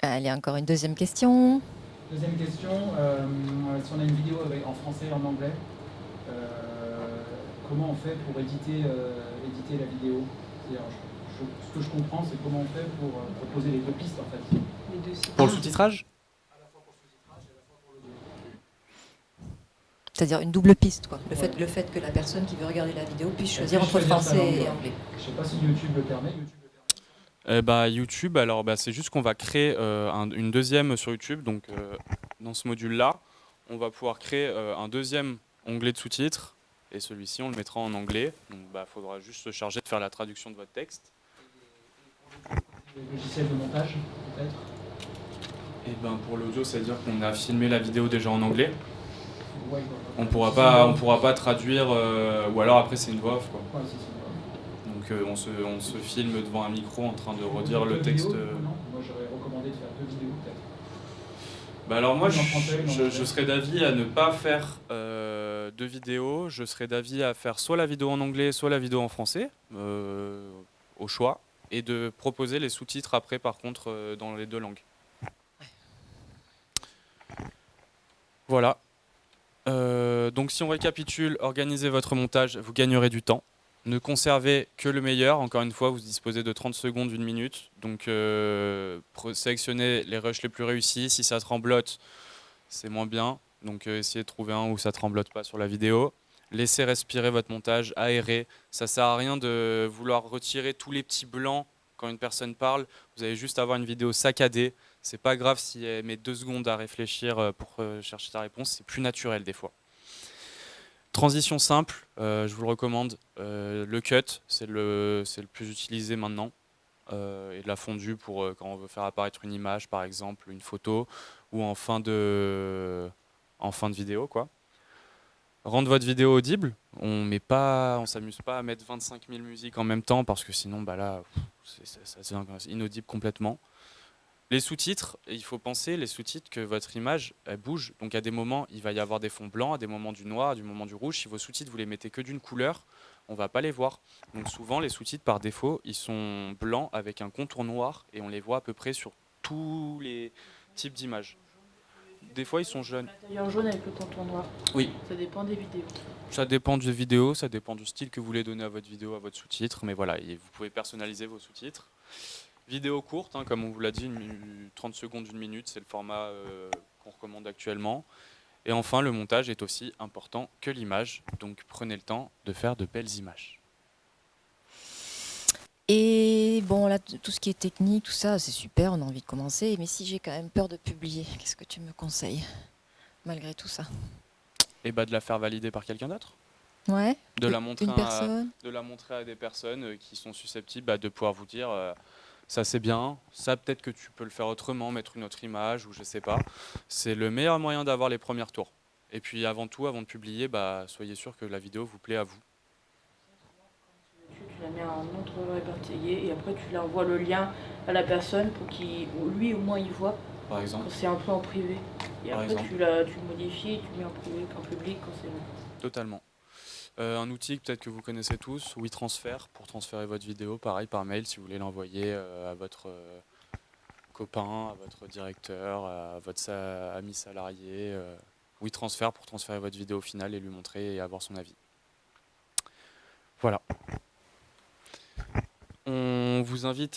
Allez, encore une deuxième question. Deuxième question, euh, si on a une vidéo avec, en français et en anglais, euh, comment on fait pour éditer, euh, éditer la vidéo Ce que je comprends, c'est comment on fait pour euh, proposer les deux pistes en fait. Pour le sous-titrage C'est-à-dire une double piste, quoi. Le, fait, le fait que la personne qui veut regarder la vidéo puisse choisir entre français et anglais? Je ne sais pas si YouTube le permet. YouTube eh bah, YouTube, alors bah, c'est juste qu'on va créer euh, une deuxième sur YouTube. Donc euh, dans ce module-là, on va pouvoir créer euh, un deuxième onglet de sous-titres. Et celui-ci, on le mettra en anglais. Donc il bah, faudra juste se charger de faire la traduction de votre texte. Les logiciels de montage, peut-être? Et eh ben pour l'audio, c'est-à-dire qu'on a filmé la vidéo déjà en anglais. On pourra pas, on pourra pas traduire, ou alors après c'est une voix off. Quoi. Donc on, se, on, se, filme devant un micro en train de redire le texte. Euh. moi j'aurais recommandé de faire deux vidéos peut-être. Bah alors moi je, je, serais d'avis à ne pas faire euh, deux vidéos, je serais d'avis à faire soit la vidéo en anglais, soit la vidéo en français, euh, au choix, et de proposer les sous-titres après par contre dans les deux langues. Voilà. donc si on récapitule, organisez votre montage, vous gagnerez du temps. Ne conservez que le meilleur. Encore une fois, vous disposez de 30 secondes, une minute. Donc, euh, sélectionnez les rushs les plus réussis. Si ça tremblote, c'est moins bien. Donc, euh, essayez de trouver un où ça tremblote pas sur la vidéo. Laissez respirer votre montage, aérez. Ça sert à rien de vouloir retirer tous les petits blancs quand une personne parle. Vous allez juste avoir une vidéo saccadée. C'est pas grave si elle met deux secondes à réfléchir euh, pour chercher ta réponse. C'est plus naturel des fois. Transition simple, euh, je vous le recommande. Euh, le cut, c'est le, le plus utilisé maintenant. Euh, et la fondue pour quand on veut faire apparaître une image, par exemple, une photo, ou en fin de, en fin de vidéo. quoi. Rendre votre vidéo audible. On met pas, on s'amuse pas à mettre 25 000 musiques en même temps parce que sinon, bah là, ça devient inaudible complètement. Les sous-titres, il faut penser les sous-titres que votre image elle bouge. Donc à des moments, il va y avoir des fonds blancs, à des moments du noir, à des moments du rouge. Si vos sous-titres, vous les mettez que d'une couleur, on va pas les voir. Donc souvent, les sous-titres, par défaut, ils sont blancs avec un contour noir et on les voit à peu près sur tous les types d'images. Des fois, ils sont jaunes. L'intérieur jaune avec le contour noir. Oui. Ça dépend des vidéos. Ça dépend des vidéos, ça dépend du style que vous voulez donner à votre vidéo, à votre sous-titre. Mais voilà, vous pouvez personnaliser vos sous-titres. Vidéo courte, hein, comme on vous l'a dit, 30 secondes, une minute, c'est le format euh, qu'on recommande actuellement. Et enfin, le montage est aussi important que l'image, donc prenez le temps de faire de belles images. Et bon, là, tout ce qui est technique, tout ça, c'est super, on a envie de commencer. Mais si j'ai quand même peur de publier, qu'est-ce que tu me conseilles, malgré tout ça? Et bah de la faire valider par quelqu'un d'autre. Ouais. De la, montrer à, de la montrer à des personnes euh, qui sont susceptibles bah, de pouvoir vous dire euh, ça c'est bien, ça peut-être que tu peux le faire autrement, mettre une autre image ou je sais pas. C'est le meilleur moyen d'avoir les premiers tours. Et puis avant tout, avant de publier, bah, soyez sûr que la vidéo vous plaît à vous. Tu la mets en autre répertorié et après tu envoies le lien à la personne pour qu'il, lui au moins il voit. Par exemple. Quand c'est un peu en privé. Et après tu, la, tu le modifies et tu mets en privé, en public quand c'est bon. Totalement. Euh, un outil peut-être que vous connaissez tous, WeTransfer, pour transférer votre vidéo, pareil par mail si vous voulez l'envoyer euh, à votre euh, copain, à votre directeur, à votre ami salarié. WeTransfer pour transférer votre vidéo finale et lui montrer et avoir son avis. Voilà. On vous invite